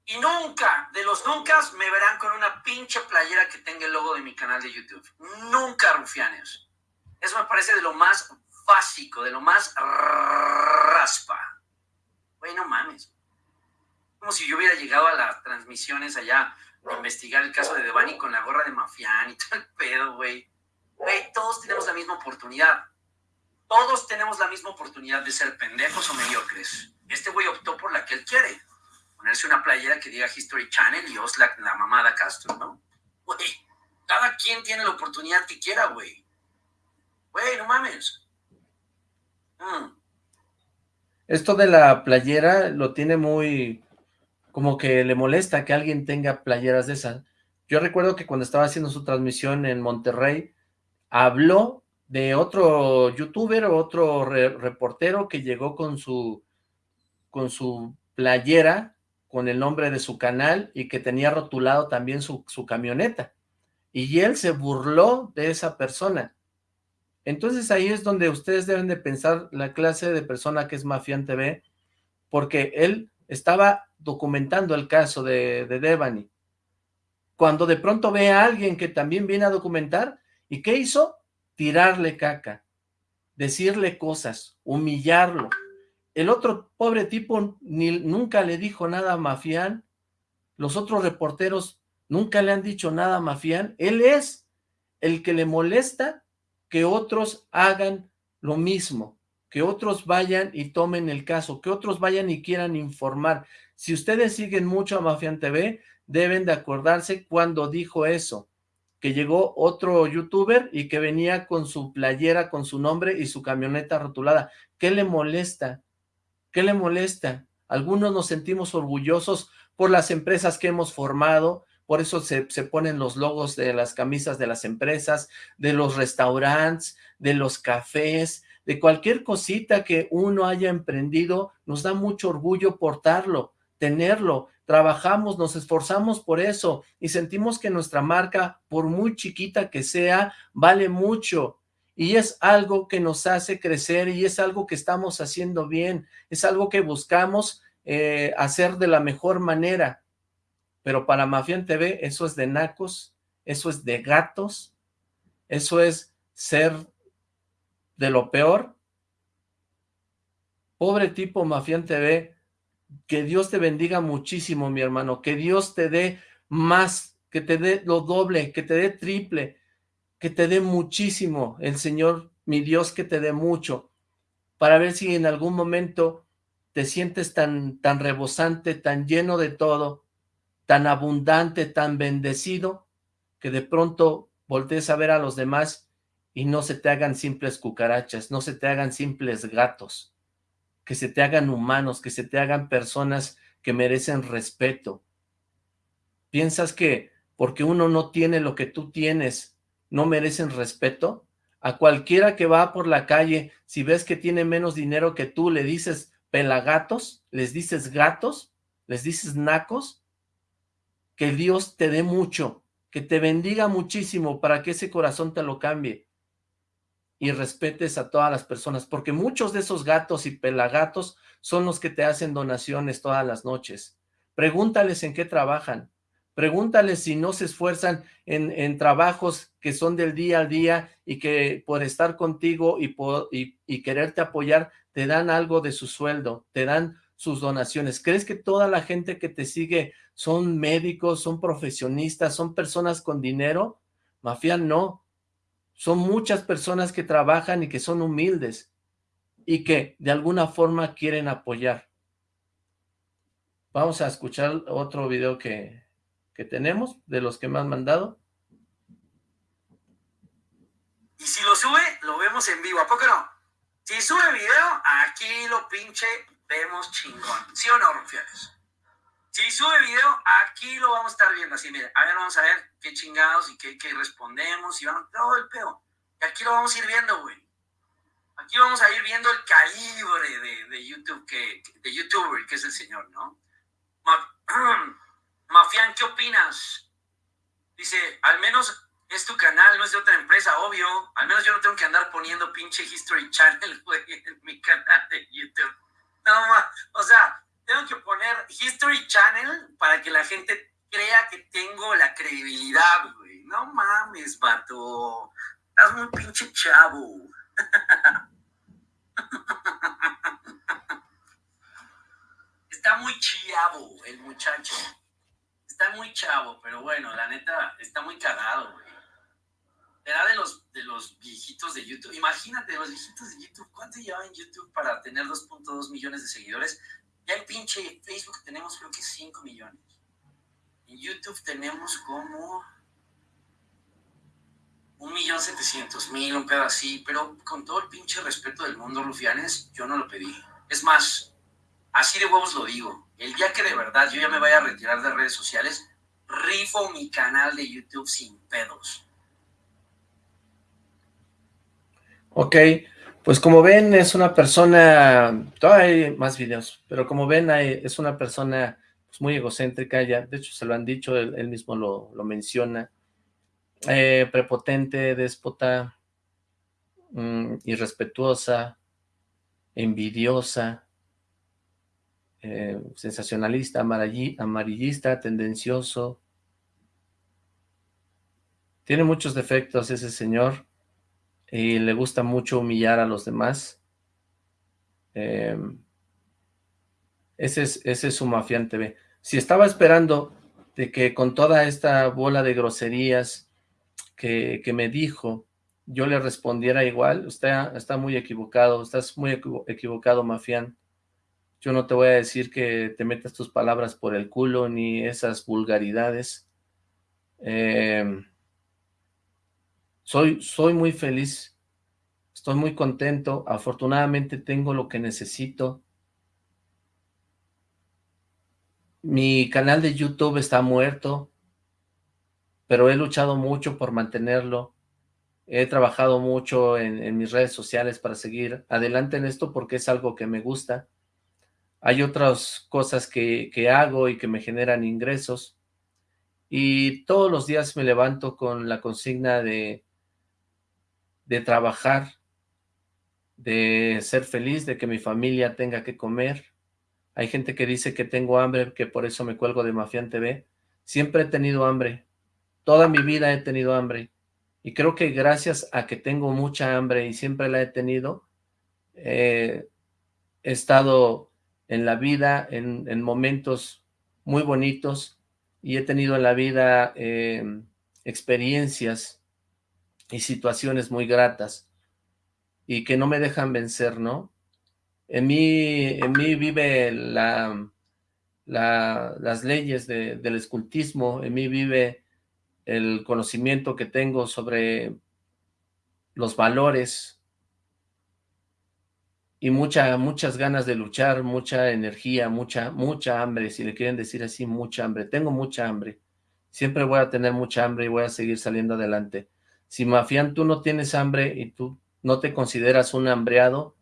Y nunca, de los nunca, me verán con una pinche playera que tenga el logo de mi canal de YouTube. Nunca, rufianes. Eso me parece de lo más básico, de lo más raspa. Güey, no mames. Como si yo hubiera llegado a las transmisiones allá a investigar el caso de Devani con la gorra de Mafián y todo el pedo, güey. Güey, todos tenemos la misma oportunidad. Todos tenemos la misma oportunidad de ser pendejos o mediocres. Este güey optó por la que él quiere ponerse una playera que diga History Channel y Oslak la mamada Castro, ¿no? Güey, cada quien tiene la oportunidad que quiera, güey. Güey, no mames. Mm. Esto de la playera lo tiene muy... como que le molesta que alguien tenga playeras de esas. Yo recuerdo que cuando estaba haciendo su transmisión en Monterrey, habló de otro youtuber otro reportero que llegó con su con su playera con el nombre de su canal y que tenía rotulado también su, camioneta. Y él se burló de esa persona. Entonces ahí es donde ustedes deben de pensar la clase de persona que es Mafián TV, porque él estaba documentando el caso de, de Devani. Cuando de pronto ve a alguien que también viene a documentar, ¿y qué hizo? Tirarle caca, decirle cosas, humillarlo, el otro pobre tipo ni, nunca le dijo nada a Mafián. Los otros reporteros nunca le han dicho nada a Mafián. Él es el que le molesta que otros hagan lo mismo, que otros vayan y tomen el caso, que otros vayan y quieran informar. Si ustedes siguen mucho a Mafián TV, deben de acordarse cuando dijo eso, que llegó otro youtuber y que venía con su playera, con su nombre y su camioneta rotulada. ¿Qué le molesta? ¿Qué le molesta? Algunos nos sentimos orgullosos por las empresas que hemos formado, por eso se, ponen los logos de las camisas de las empresas, de los restaurantes, de los cafés, de cualquier cosita que uno haya emprendido, nos da mucho orgullo portarlo, tenerlo, trabajamos, nos esforzamos por eso y sentimos que nuestra marca, por muy chiquita que sea, vale mucho. Y es algo que nos hace crecer y es algo que estamos haciendo bien, es algo que buscamos eh, hacer de la mejor manera, pero para Mafián TV eso es de nacos, eso es de gatos, eso es ser de lo peor. Pobre tipo Mafián TV, que Dios te bendiga muchísimo mi hermano, que Dios te dé más, que te dé lo doble, que te dé triple, que te dé muchísimo, el Señor, mi Dios, que te dé mucho, para ver si en algún momento te sientes tan, tan rebosante, tan lleno de todo, tan abundante, tan bendecido, que de pronto voltees a ver a los demás y no se te hagan simples cucarachas, no se te hagan simples gatos, que se te hagan humanos, que se te hagan personas que merecen respeto. ¿Piensas que porque uno no tiene lo que tú tienes, no merecen respeto? A cualquiera que va por la calle, si ves que tiene menos dinero que tú, le dices pelagatos, les dices gatos, les dices nacos, que Dios te dé mucho, que te bendiga muchísimo para que ese corazón te lo cambie y respetes a todas las personas, porque muchos de esos gatos y pelagatos son los que te hacen donaciones todas las noches. Pregúntales en qué trabajan, Pregúntale si no se esfuerzan en, trabajos que son del día a día y que por estar contigo y, por, y, y quererte apoyar te dan algo de su sueldo, te dan sus donaciones. ¿Crees que toda la gente que te sigue son médicos, son profesionistas, son personas con dinero? Mafia no. Son muchas personas que trabajan y que son humildes y que de alguna forma quieren apoyar. Vamos a escuchar otro video que, que tenemos, de los que me han mandado. Y si lo sube, lo vemos en vivo, ¿a poco no? Si sube video, aquí lo pinche vemos chingón. ¿Sí o no, Rufiales? Si sube video, aquí lo vamos a estar viendo. Así, mira, a ver, vamos a ver qué chingados y qué, qué respondemos y vamos, todo el pedo. Y aquí lo vamos a ir viendo, güey. Aquí vamos a ir viendo el calibre de, de YouTube, que, de YouTuber, que es el señor, ¿no? Mafián, ¿qué opinas? Dice, al menos es tu canal, no es de otra empresa, obvio. Al menos yo no tengo que andar poniendo pinche History Channel, güey, en mi canal de YouTube. No, más, o sea, tengo que poner History Channel para que la gente crea que tengo la credibilidad, güey. No mames, vato. Estás muy pinche chavo. Está muy chavo el muchacho. Está muy chavo, pero bueno, la neta, está muy cagado, güey. Era de los, de los viejitos de YouTube. Imagínate, los viejitos de YouTube. ¿Cuánto lleva en YouTube para tener 2.2 millones de seguidores? Ya en pinche Facebook tenemos creo que 5 millones. En YouTube tenemos como un millón setecientos mil, un pedo así, pero con todo el pinche respeto del mundo, Rufianes, yo no lo pedí. Es más, así de huevos lo digo. El día que de verdad yo ya me vaya a retirar de redes sociales, rifo mi canal de YouTube sin pedos. Ok, pues como ven, es una persona, todavía hay más videos, pero como ven, es una persona pues, muy egocéntrica, ya, de hecho se lo han dicho, él, mismo lo, menciona, eh, prepotente, déspota, mm, irrespetuosa, envidiosa, eh, sensacionalista, amarillista, tendencioso. Tiene muchos defectos ese señor, y le gusta mucho humillar a los demás. Em, ese, es, ese es su Mafián TV. Si estaba esperando de que con toda esta bola de groserías que, me dijo, yo le respondiera igual, usted está muy equivocado, estás muy equivocado, Mafián. Yo no te voy a decir que te metas tus palabras por el culo, ni esas vulgaridades. Eh, soy, soy muy feliz, estoy muy contento, afortunadamente tengo lo que necesito. Mi canal de YouTube está muerto, pero he luchado mucho por mantenerlo. He trabajado mucho en, mis redes sociales para seguir adelante en esto porque es algo que me gusta. Hay otras cosas que, que hago y que me generan ingresos. Y todos los días me levanto con la consigna de de trabajar, de ser feliz, de que mi familia tenga que comer. Hay gente que dice que tengo hambre, que por eso me cuelgo de Mafián TV. Siempre he tenido hambre. Toda mi vida he tenido hambre. Y creo que gracias a que tengo mucha hambre y siempre la he tenido, eh, he estado en la vida en, momentos muy bonitos y he tenido en la vida eh, experiencias y situaciones muy gratas y que no me dejan vencer, ¿no? En mí, en mí vive la, las leyes del escultismo, en mí vive el conocimiento que tengo sobre los valores y mucha, muchas ganas de luchar, mucha energía, mucha, mucha hambre, si le quieren decir así, mucha hambre. Tengo mucha hambre. Siempre voy a tener mucha hambre y voy a seguir saliendo adelante. Si Mafián tú no tienes hambre y tú no te consideras un hambreado,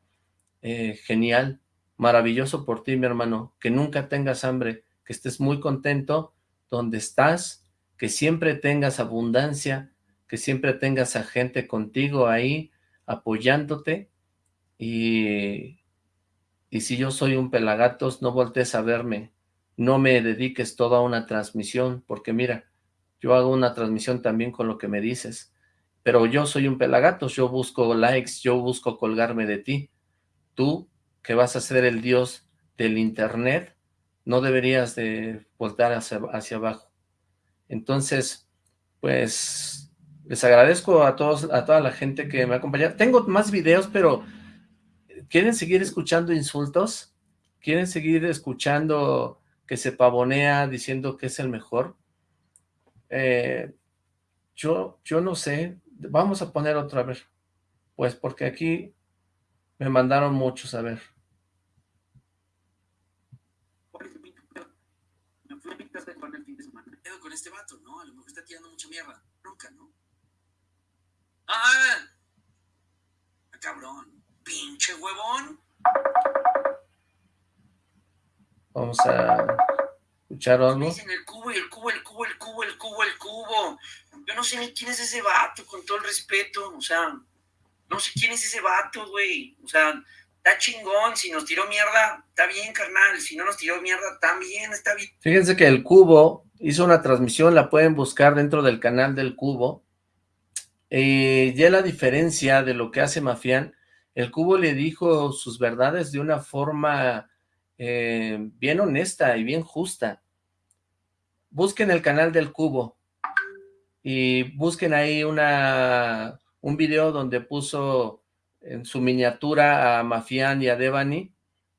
eh, genial, maravilloso por ti, mi hermano, que nunca tengas hambre, que estés muy contento donde estás, que siempre tengas abundancia, que siempre tengas a gente contigo ahí, apoyándote, y, y si yo soy un pelagatos, no voltees a verme, no me dediques toda una transmisión, porque mira, yo hago una transmisión también con lo que me dices, pero yo soy un pelagatos, yo busco likes, yo busco colgarme de ti. Tú, que vas a ser el dios del internet, no deberías de voltar hacia, hacia abajo. Entonces, pues, les agradezco a todos, a toda la gente que me acompaña. Tengo más videos, pero ¿quieren seguir escuchando insultos? ¿Quieren seguir escuchando que se pavonea diciendo que es el mejor? Eh, yo, yo no sé, Vamos a poner otra vez. Pues porque aquí me mandaron muchos, a ver. este vato, ¿no? A lo mejor está tirando mucha mierda. Nunca, ¿no? ¡Ah! ah cabrón! ¡Pinche huevón! Vamos a escuchar algo. Dicen el cubo, el cubo, el cubo, el cubo, el cubo, el cubo. Yo no sé ni quién es ese vato, con todo el respeto. O sea, no sé quién es ese vato, güey. O sea, está chingón. Si nos tiró mierda, está bien, carnal. Si no nos tiró mierda, también está bien. Fíjense que el cubo hizo una transmisión, la pueden buscar dentro del canal del cubo. Eh, ya la diferencia de lo que hace Mafián, el cubo le dijo sus verdades de una forma eh, bien honesta y bien justa. Busquen el canal del Cubo y busquen ahí una, un video donde puso en su miniatura a Mafián y a Devani.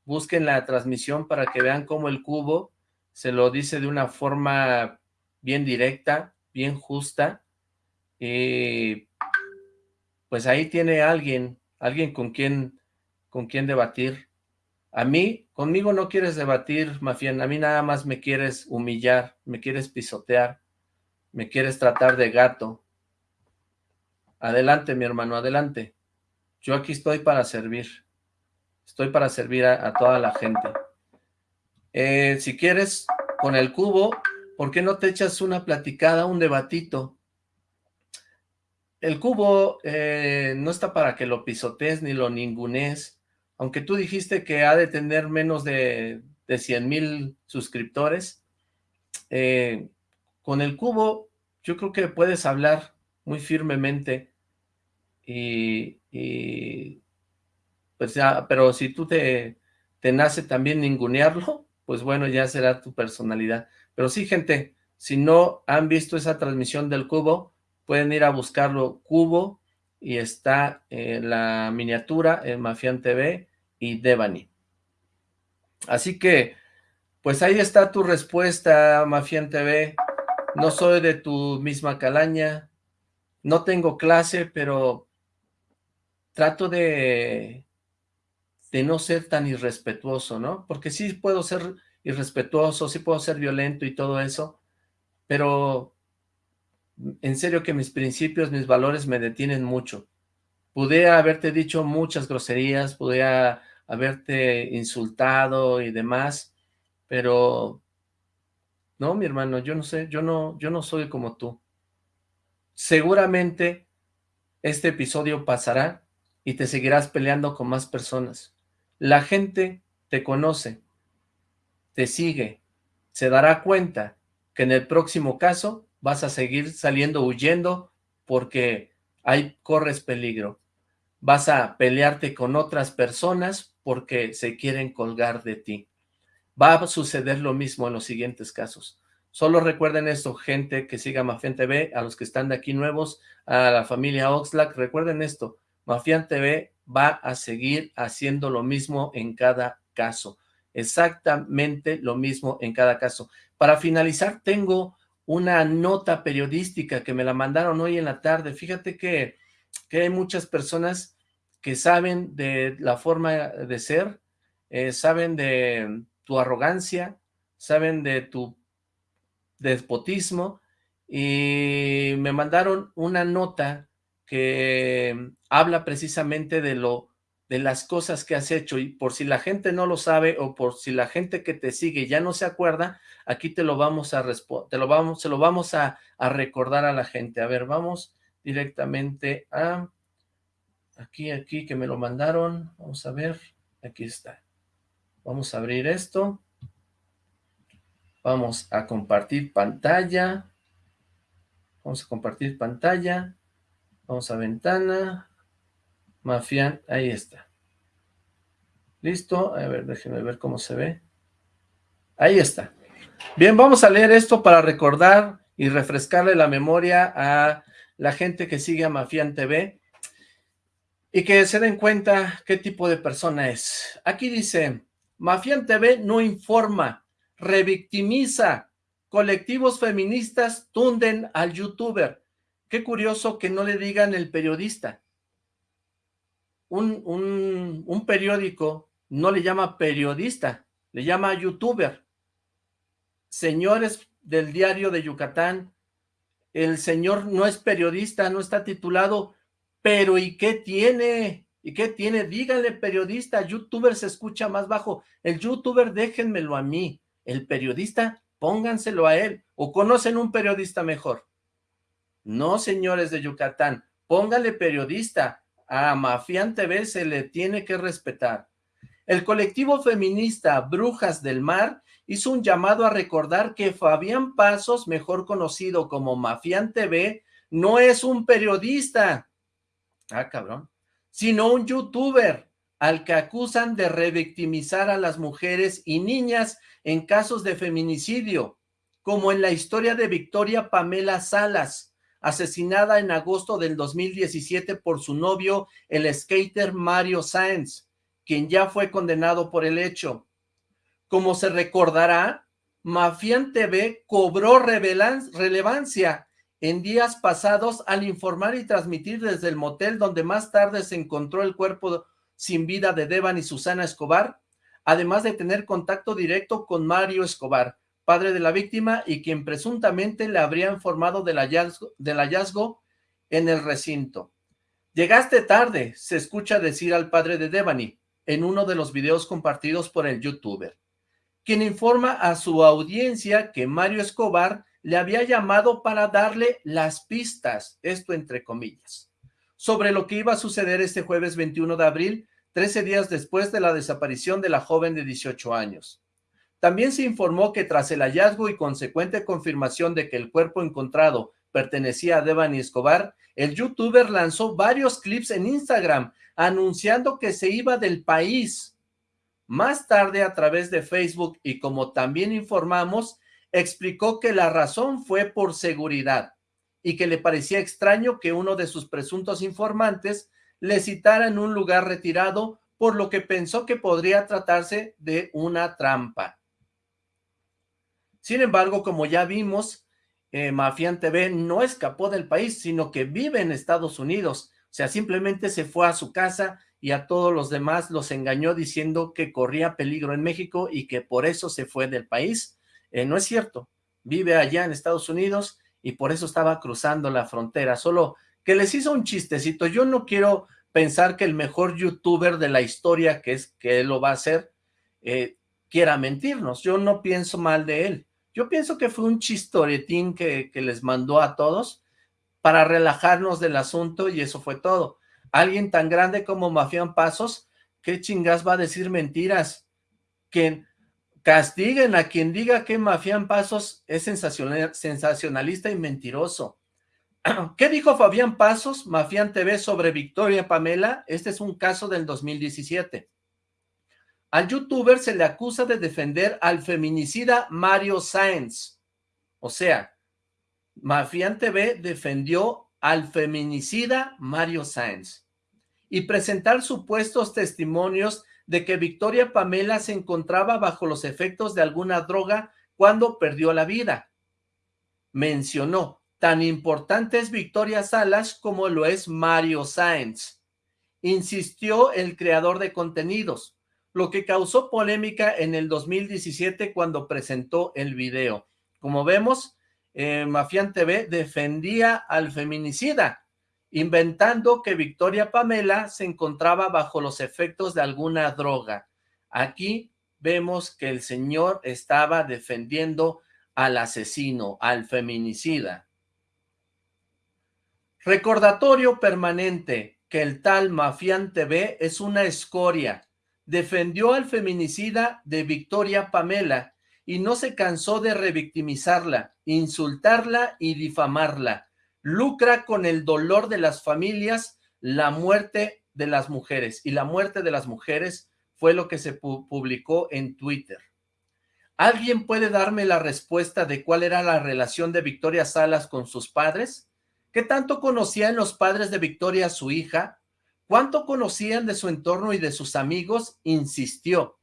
Busquen la transmisión para que vean cómo el Cubo se lo dice de una forma bien directa, bien justa. Y pues ahí tiene alguien, alguien con quien, con quien debatir. A mí, conmigo no quieres debatir, Mafián, a mí nada más me quieres humillar, me quieres pisotear, me quieres tratar de gato. Adelante, mi hermano, adelante. Yo aquí estoy para servir. Estoy para servir a, toda la gente. Eh, si quieres, con el cubo, ¿por qué no te echas una platicada, un debatito? El cubo eh, no está para que lo pisotees ni lo ningunees aunque tú dijiste que ha de tener menos de, de 100 mil suscriptores, eh, con el cubo yo creo que puedes hablar muy firmemente y, pues ya, pero si tú te, te nace también ningunearlo, pues bueno, ya será tu personalidad. Pero sí, gente, si no han visto esa transmisión del cubo, pueden ir a buscarlo, cubo, y está en la miniatura en Mafian TV, y Devani. Así que, pues ahí está tu respuesta, Mafian TV. No soy de tu misma calaña, no tengo clase, pero trato de, de no ser tan irrespetuoso, ¿no? Porque sí puedo ser irrespetuoso, sí puedo ser violento y todo eso, pero en serio que mis principios, mis valores me detienen mucho. Pude haberte dicho muchas groserías, pude haberte insultado y demás, pero no, mi hermano, yo no sé, yo no, yo no soy como tú. Seguramente este episodio pasará y te seguirás peleando con más personas. La gente te conoce, te sigue, se dará cuenta que en el próximo caso vas a seguir saliendo huyendo porque ahí corres peligro. Vas a pelearte con otras personas porque se quieren colgar de ti. Va a suceder lo mismo en los siguientes casos. Solo recuerden esto, gente que siga Mafian TV, a los que están de aquí nuevos, a la familia Oxlack, recuerden esto, Mafian TV va a seguir haciendo lo mismo en cada caso, exactamente lo mismo en cada caso. Para finalizar, tengo una nota periodística que me la mandaron hoy en la tarde. Fíjate que, que hay muchas personas que saben de la forma de ser, eh, saben de tu arrogancia, saben de tu despotismo, y me mandaron una nota que habla precisamente de lo de las cosas que has hecho, y por si la gente no lo sabe, o por si la gente que te sigue ya no se acuerda, aquí te lo vamos a te lo vamos, se lo vamos a, a recordar a la gente. A ver, vamos directamente a aquí, aquí, que me lo mandaron, vamos a ver, aquí está. Vamos a abrir esto. Vamos a compartir pantalla. Vamos a compartir pantalla. Vamos a ventana. Mafian, ahí está. ¿Listo? A ver, déjenme ver cómo se ve. Ahí está. Bien, vamos a leer esto para recordar y refrescarle la memoria a la gente que sigue a Mafian TV y que se den cuenta qué tipo de persona es. Aquí dice, Mafian TV no informa, revictimiza, colectivos feministas tunden al youtuber. Qué curioso que no le digan el periodista. Un, un, un periódico no le llama periodista, le llama youtuber. Señores del diario de Yucatán, el señor no es periodista, no está titulado, pero ¿y qué tiene? ¿Y qué tiene? Díganle periodista, youtuber se escucha más bajo, el youtuber déjenmelo a mí, el periodista pónganselo a él, o conocen un periodista mejor. No, señores de Yucatán, póngale periodista, a Mafián TV se le tiene que respetar. El colectivo feminista Brujas del Mar hizo un llamado a recordar que Fabián Pasos, mejor conocido como Mafián TV, no es un periodista, ah cabrón, sino un youtuber al que acusan de revictimizar a las mujeres y niñas en casos de feminicidio, como en la historia de Victoria Pamela Salas, asesinada en agosto del 2017 por su novio, el skater Mario Sáenz, quien ya fue condenado por el hecho. Como se recordará, Mafián TV cobró relevancia en días pasados al informar y transmitir desde el motel donde más tarde se encontró el cuerpo sin vida de Devan y Susana Escobar, además de tener contacto directo con Mario Escobar, padre de la víctima y quien presuntamente le habría informado del hallazgo, del hallazgo en el recinto. Llegaste tarde, se escucha decir al padre de Devani en uno de los videos compartidos por el youtuber, quien informa a su audiencia que Mario Escobar le había llamado para darle las pistas, esto entre comillas, sobre lo que iba a suceder este jueves 21 de abril, 13 días después de la desaparición de la joven de 18 años. También se informó que tras el hallazgo y consecuente confirmación de que el cuerpo encontrado pertenecía a Devani Escobar, el youtuber lanzó varios clips en Instagram anunciando que se iba del país. Más tarde, a través de Facebook y como también informamos, explicó que la razón fue por seguridad y que le parecía extraño que uno de sus presuntos informantes le citara en un lugar retirado, por lo que pensó que podría tratarse de una trampa. Sin embargo, como ya vimos, eh, Mafián TV no escapó del país, sino que vive en Estados Unidos. O sea, simplemente se fue a su casa y a todos los demás los engañó diciendo que corría peligro en México y que por eso se fue del país. Eh, no es cierto, vive allá en Estados Unidos y por eso estaba cruzando la frontera, solo que les hizo un chistecito. Yo no quiero pensar que el mejor youtuber de la historia, que es que él lo va a hacer, eh, quiera mentirnos. Yo no pienso mal de él. Yo pienso que fue un chistoretín que, les mandó a todos para relajarnos del asunto y eso fue todo. Alguien tan grande como Mafián Pasos, ¿qué chingas va a decir mentiras? Que castiguen a quien diga que Mafián Pasos es sensacionalista y mentiroso. ¿Qué dijo Fabián Pasos, Mafián TV, sobre Victoria Pamela? Este es un caso del 2017. Al youtuber se le acusa de defender al feminicida Mario Sáenz. O sea, Mafián TV defendió al feminicida Mario Sáenz y presentar supuestos testimonios de que Victoria Pamela se encontraba bajo los efectos de alguna droga cuando perdió la vida. Mencionó, tan importante es Victoria Salas como lo es Mario Sáenz. Insistió el creador de contenidos lo que causó polémica en el 2017 cuando presentó el video. Como vemos, eh, Mafián TV defendía al feminicida, inventando que Victoria Pamela se encontraba bajo los efectos de alguna droga. Aquí vemos que el señor estaba defendiendo al asesino, al feminicida. Recordatorio permanente que el tal Mafián TV es una escoria, defendió al feminicida de Victoria Pamela y no se cansó de revictimizarla, insultarla y difamarla. Lucra con el dolor de las familias la muerte de las mujeres y la muerte de las mujeres fue lo que se publicó en Twitter. ¿Alguien puede darme la respuesta de cuál era la relación de Victoria Salas con sus padres? ¿Qué tanto conocían los padres de Victoria a su hija? ¿Cuánto conocían de su entorno y de sus amigos? Insistió.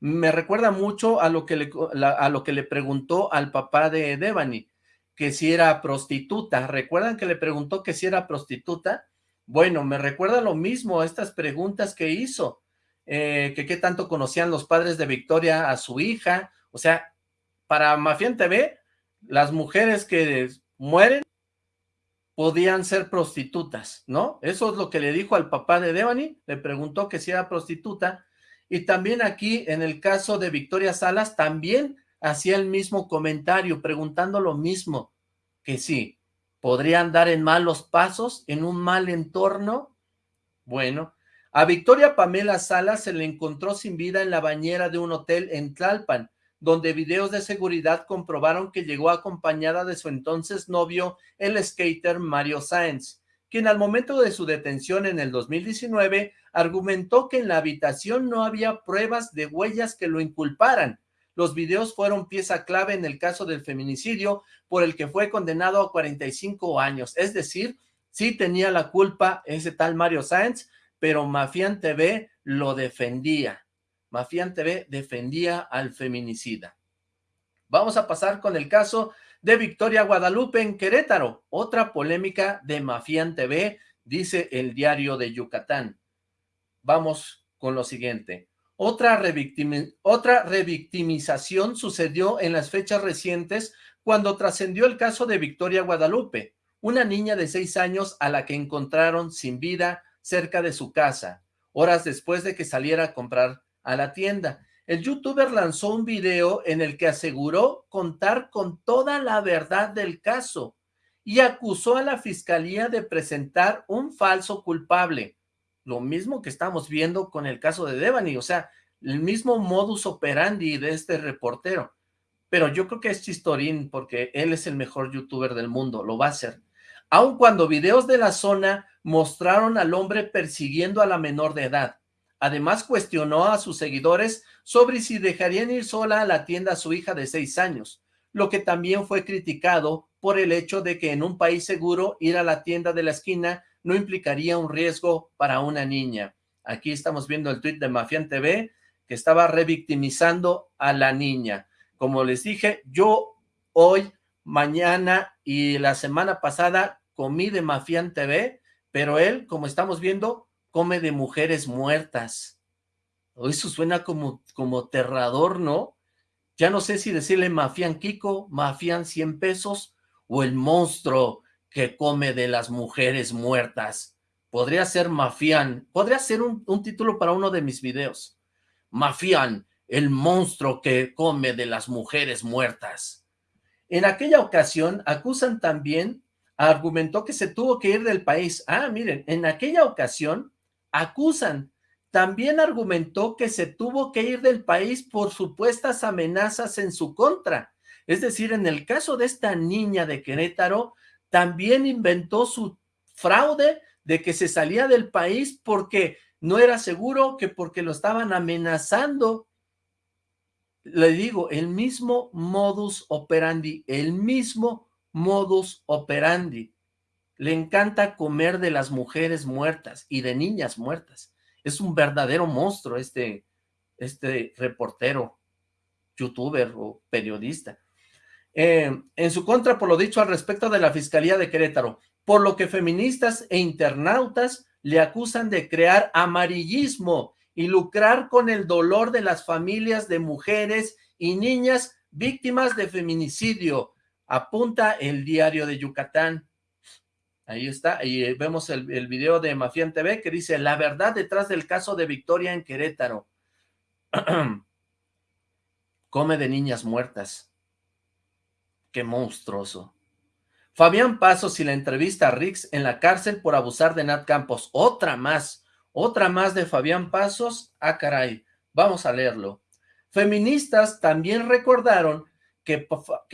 Me recuerda mucho a lo que le, a lo que le preguntó al papá de Devani, que si era prostituta. ¿Recuerdan que le preguntó que si era prostituta? Bueno, me recuerda lo mismo estas preguntas que hizo, eh, que qué tanto conocían los padres de Victoria a su hija. O sea, para Mafián TV, las mujeres que mueren podían ser prostitutas, ¿no? Eso es lo que le dijo al papá de Devani, le preguntó que si era prostituta, y también aquí en el caso de Victoria Salas, también hacía el mismo comentario, preguntando lo mismo, que sí, podrían dar en malos pasos, en un mal entorno. Bueno, a Victoria Pamela Salas se le encontró sin vida en la bañera de un hotel en Tlalpan, donde videos de seguridad comprobaron que llegó acompañada de su entonces novio, el skater Mario Sáenz, quien al momento de su detención en el 2019 argumentó que en la habitación no había pruebas de huellas que lo inculparan. Los videos fueron pieza clave en el caso del feminicidio por el que fue condenado a 45 años, es decir, sí tenía la culpa ese tal Mario Sáenz, pero Mafián TV lo defendía. Mafián TV defendía al feminicida. Vamos a pasar con el caso de Victoria Guadalupe en Querétaro. Otra polémica de Mafián TV, dice el diario de Yucatán. Vamos con lo siguiente. Otra, revictimización sucedió en las fechas recientes cuando trascendió el caso de Victoria Guadalupe, una niña de seis años a la que encontraron sin vida cerca de su casa, horas después de que saliera a comprar a la tienda. El youtuber lanzó un video en el que aseguró contar con toda la verdad del caso y acusó a la fiscalía de presentar un falso culpable. Lo mismo que estamos viendo con el caso de Devani, o sea, el mismo modus operandi de este reportero. Pero yo creo que es chistorín porque él es el mejor youtuber del mundo, lo va a hacer aun cuando videos de la zona mostraron al hombre persiguiendo a la menor de edad. Además cuestionó a sus seguidores sobre si dejarían ir sola a la tienda a su hija de seis años, lo que también fue criticado por el hecho de que en un país seguro ir a la tienda de la esquina no implicaría un riesgo para una niña. Aquí estamos viendo el tuit de Mafian TV que estaba revictimizando a la niña. Como les dije, yo hoy, mañana y la semana pasada comí de Mafián TV, pero él, como estamos viendo, come de mujeres muertas. Eso suena como, como aterrador, ¿no? Ya no sé si decirle Mafián Kiko, Mafián 100 pesos, o el monstruo que come de las mujeres muertas. Podría ser Mafián, podría ser un, un título para uno de mis videos. Mafián, el monstruo que come de las mujeres muertas. En aquella ocasión acusan también argumentó que se tuvo que ir del país. Ah, miren, en aquella ocasión acusan. También argumentó que se tuvo que ir del país por supuestas amenazas en su contra. Es decir, en el caso de esta niña de Querétaro, también inventó su fraude de que se salía del país porque no era seguro, que porque lo estaban amenazando. Le digo, el mismo modus operandi, el mismo modus operandi. Le encanta comer de las mujeres muertas y de niñas muertas. Es un verdadero monstruo este, este reportero, youtuber o periodista. Eh, en su contra por lo dicho al respecto de la Fiscalía de Querétaro, por lo que feministas e internautas le acusan de crear amarillismo y lucrar con el dolor de las familias de mujeres y niñas víctimas de feminicidio, apunta el diario de Yucatán. Ahí está, y vemos el, video de Mafián TV que dice, la verdad detrás del caso de Victoria en Querétaro. Come de niñas muertas. Qué monstruoso. Fabián Pasos y la entrevista a Rix en la cárcel por abusar de Nat Campos. Otra más, otra más de Fabián Pasos. Ah, caray, vamos a leerlo. Feministas también recordaron que,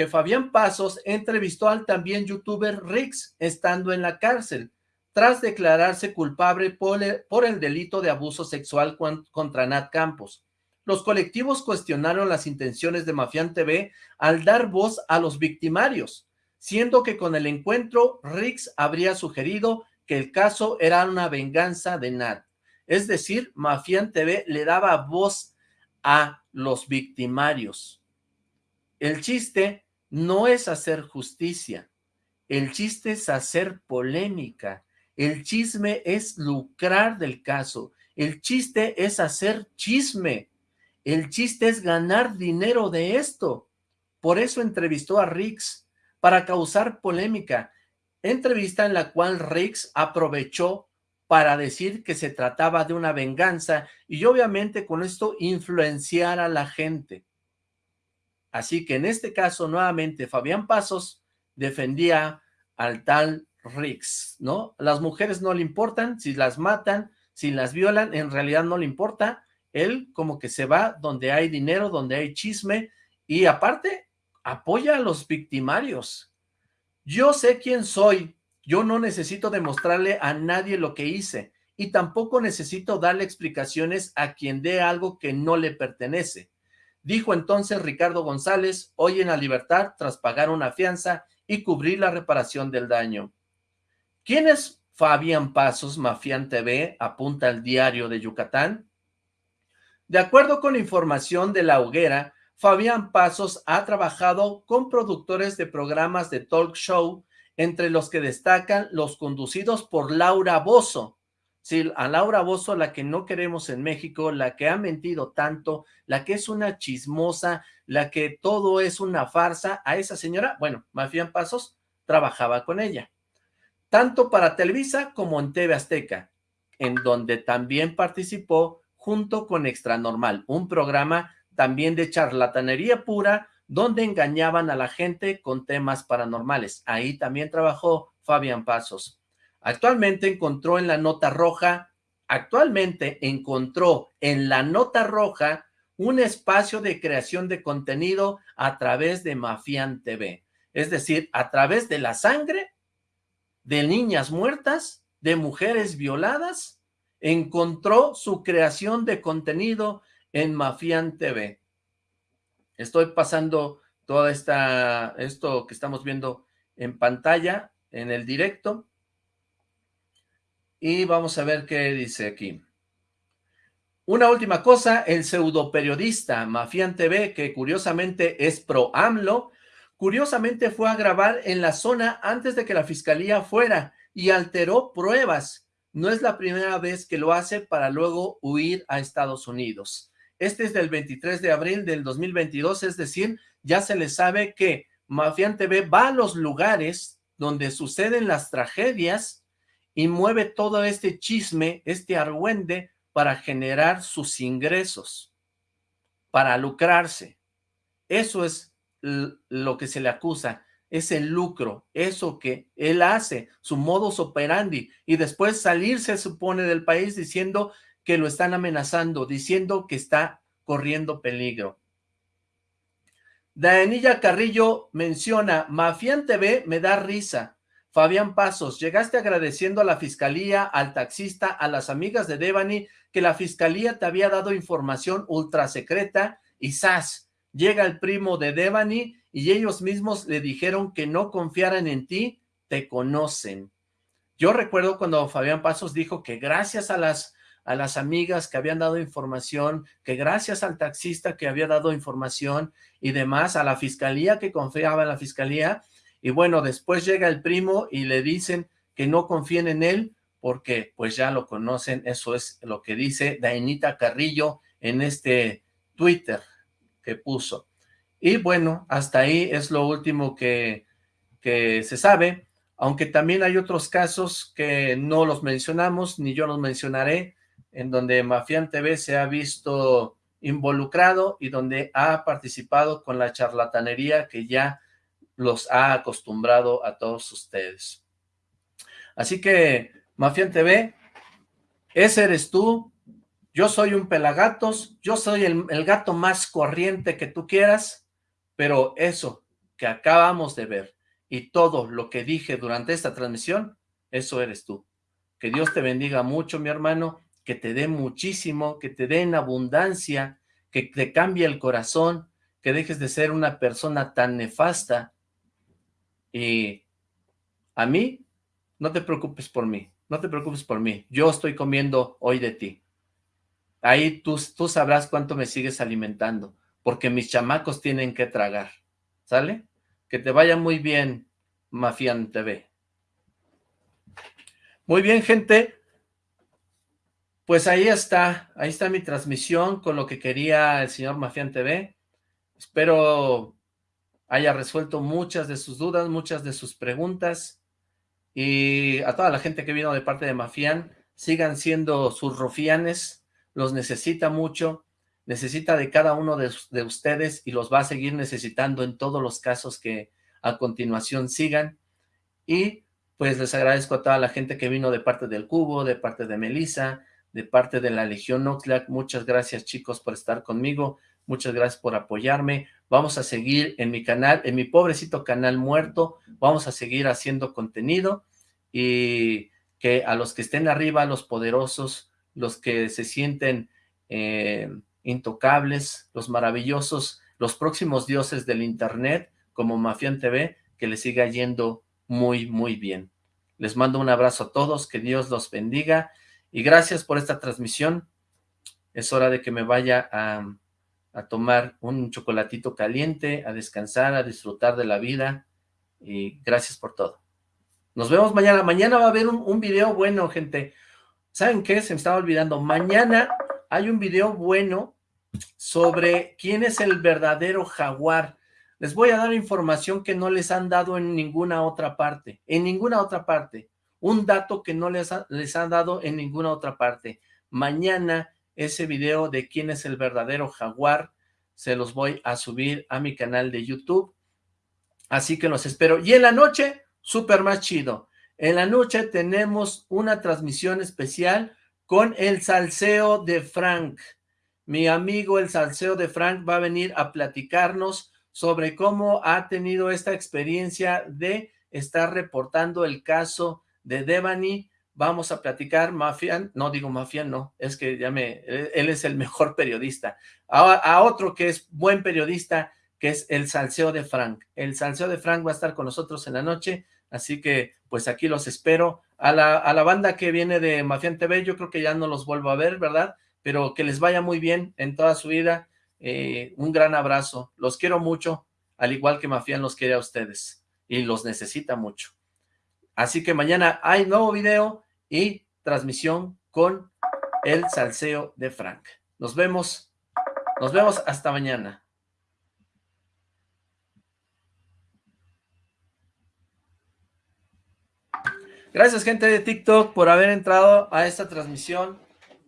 Fabián Pasos entrevistó al también youtuber Rix estando en la cárcel, tras declararse culpable por el, delito de abuso sexual contra Nat Campos. Los colectivos cuestionaron las intenciones de Mafián TV al dar voz a los victimarios, siendo que con el encuentro Rix habría sugerido que el caso era una venganza de Nat. Es decir, Mafián TV le daba voz a los victimarios. El chiste no es hacer justicia, el chiste es hacer polémica, el chisme es lucrar del caso, el chiste es hacer chisme, el chiste es ganar dinero de esto. Por eso entrevistó a Rix, para causar polémica. Entrevista en la cual Rix aprovechó para decir que se trataba de una venganza y obviamente con esto influenciar a la gente. Así que en este caso, nuevamente, Fabián Pasos defendía al tal Rix, ¿no? Las mujeres no le importan, si las matan, si las violan, en realidad no le importa. Él como que se va donde hay dinero, donde hay chisme, y aparte apoya a los victimarios. Yo sé quién soy, yo no necesito demostrarle a nadie lo que hice, y tampoco necesito darle explicaciones a quien dé algo que no le pertenece. Dijo entonces Ricardo González, hoy en la libertad tras pagar una fianza y cubrir la reparación del daño. ¿Quién es Fabián Pasos, Mafián TV? Apunta el diario de Yucatán. De acuerdo con información de La Hoguera, Fabián Pasos ha trabajado con productores de programas de talk show, entre los que destacan los conducidos por Laura Bozo. Sí, a Laura Bozo, la que no queremos en México, la que ha mentido tanto, la que es una chismosa, la que todo es una farsa, a esa señora, bueno, Mafián Pasos trabajaba con ella, tanto para Televisa como en TV Azteca, en donde también participó junto con Extra Normal, un programa también de charlatanería pura, donde engañaban a la gente con temas paranormales. Ahí también trabajó Fabián Pasos. Actualmente encontró en la nota roja, actualmente encontró en la nota roja un espacio de creación de contenido a través de Mafián TV. Es decir, a través de la sangre, de niñas muertas, de mujeres violadas, encontró su creación de contenido en Mafián TV. Estoy pasando esta, esto que estamos viendo en pantalla, en el directo. Y vamos a ver qué dice aquí. Una última cosa, el pseudoperiodista Mafián TV, que curiosamente es pro AMLO, curiosamente fue a grabar en la zona antes de que la fiscalía fuera y alteró pruebas. No es la primera vez que lo hace para luego huir a Estados Unidos. Este es del 23 de abril del 2022, es decir, ya se le sabe que Mafián TV va a los lugares donde suceden las tragedias y mueve todo este chisme, este argüende, para generar sus ingresos, para lucrarse. Eso es lo que se le acusa, es el lucro, eso que él hace, su modus operandi, y después salirse, supone, del país diciendo que lo están amenazando, diciendo que está corriendo peligro. Daenilla Carrillo menciona, Mafián TV me da risa, Fabián Pasos, llegaste agradeciendo a la fiscalía, al taxista, a las amigas de Devani, que la fiscalía te había dado información ultra secreta y ¡zas! Llega el primo de Devani y ellos mismos le dijeron que no confiaran en ti, te conocen. Yo recuerdo cuando Fabián Pasos dijo que gracias a las, a las amigas que habían dado información, que gracias al taxista que había dado información y demás, a la fiscalía que confiaba en la fiscalía, y bueno, después llega el primo y le dicen que no confíen en él, porque pues ya lo conocen, eso es lo que dice Dainita Carrillo en este Twitter que puso. Y bueno, hasta ahí es lo último que, que se sabe, aunque también hay otros casos que no los mencionamos, ni yo los mencionaré, en donde Mafián TV se ha visto involucrado y donde ha participado con la charlatanería que ya los ha acostumbrado a todos ustedes. Así que, Mafián TV, ese eres tú, yo soy un pelagatos, yo soy el, el gato más corriente que tú quieras, pero eso que acabamos de ver y todo lo que dije durante esta transmisión, eso eres tú. Que Dios te bendiga mucho, mi hermano, que te dé muchísimo, que te dé en abundancia, que te cambie el corazón, que dejes de ser una persona tan nefasta y a mí, no te preocupes por mí, no te preocupes por mí. Yo estoy comiendo hoy de ti. Ahí tú, sabrás cuánto me sigues alimentando, porque mis chamacos tienen que tragar. ¿Sale? Que te vaya muy bien, Mafian TV. Muy bien, gente. Pues ahí está, ahí está mi transmisión con lo que quería el señor Mafian TV. Espero haya resuelto muchas de sus dudas, muchas de sus preguntas, y a toda la gente que vino de parte de Mafián, sigan siendo sus rofianes, los necesita mucho, necesita de cada uno de, de, ustedes y los va a seguir necesitando en todos los casos que a continuación sigan. Y pues les agradezco a toda la gente que vino de parte del Cubo, de parte de Melissa, de parte de la Legión Oxlack. Muchas gracias chicos por estar conmigo, muchas gracias por apoyarme. Vamos a seguir en mi canal, en mi pobrecito canal muerto, vamos a seguir haciendo contenido y que a los que estén arriba, los poderosos, los que se sienten eh, intocables, los maravillosos, los próximos dioses del internet, como Mafián TV, que les siga yendo muy, muy bien. Les mando un abrazo a todos, que Dios los bendiga, y gracias por esta transmisión. Es hora de que me vaya a, tomar un chocolatito caliente, a descansar, a disfrutar de la vida, y gracias por todo. Nos vemos mañana. Mañana va a haber un, un video bueno, gente. ¿Saben qué? Se me estaba olvidando. Mañana hay un video bueno sobre quién es el verdadero jaguar. Les voy a dar información que no les han dado en ninguna otra parte, en ninguna otra parte. Un dato que no les, les han dado en ninguna otra parte. Mañana ese video de quién es el verdadero jaguar se los voy a subir a mi canal de YouTube. Así que los espero. Y en la noche, súper más chido. En la noche tenemos una transmisión especial con el salseo de Frank. Mi amigo el salseo de Frank va a venir a platicarnos sobre cómo ha tenido esta experiencia de estar reportando el caso de Devani. Vamos a platicar, Mafian, no digo Mafian, no, es que ya me, él es el mejor periodista. A, a, otro que es buen periodista, que es el Salseo de Frank. El Salseo de Frank va a estar con nosotros en la noche, así que pues aquí los espero. A la, a la banda que viene de Mafian TV, yo creo que ya no los vuelvo a ver, ¿verdad? Pero que les vaya muy bien en toda su vida eh, un gran abrazo, los quiero mucho, al igual que Mafián los quiere a ustedes, y los necesita mucho. Así que mañana hay nuevo video y transmisión con el salseo de Frank. Nos vemos, nos vemos hasta mañana. Gracias gente de TikTok por haber entrado a esta transmisión.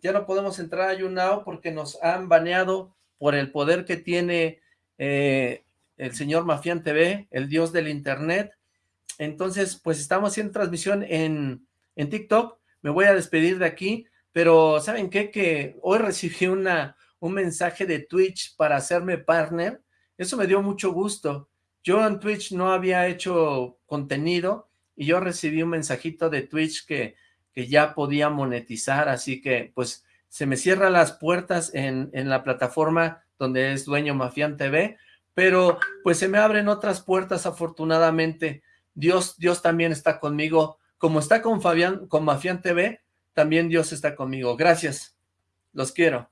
Ya no podemos entrar a YouNow porque nos han baneado por el poder que tiene eh, el señor Mafián TV, el dios del internet. Entonces, pues estamos haciendo transmisión en, en TikTok. Me voy a despedir de aquí, pero ¿saben qué? Que hoy recibí una, un mensaje de Twitch para hacerme partner. Eso me dio mucho gusto. Yo en Twitch no había hecho contenido y yo recibí un mensajito de Twitch que, que ya podía monetizar, así que pues se me cierran las puertas en, en la plataforma donde es dueño Mafián TV, pero pues se me abren otras puertas afortunadamente. Dios, Dios también está conmigo, como está con Fabián, con Mafián TV, también Dios está conmigo. Gracias, los quiero.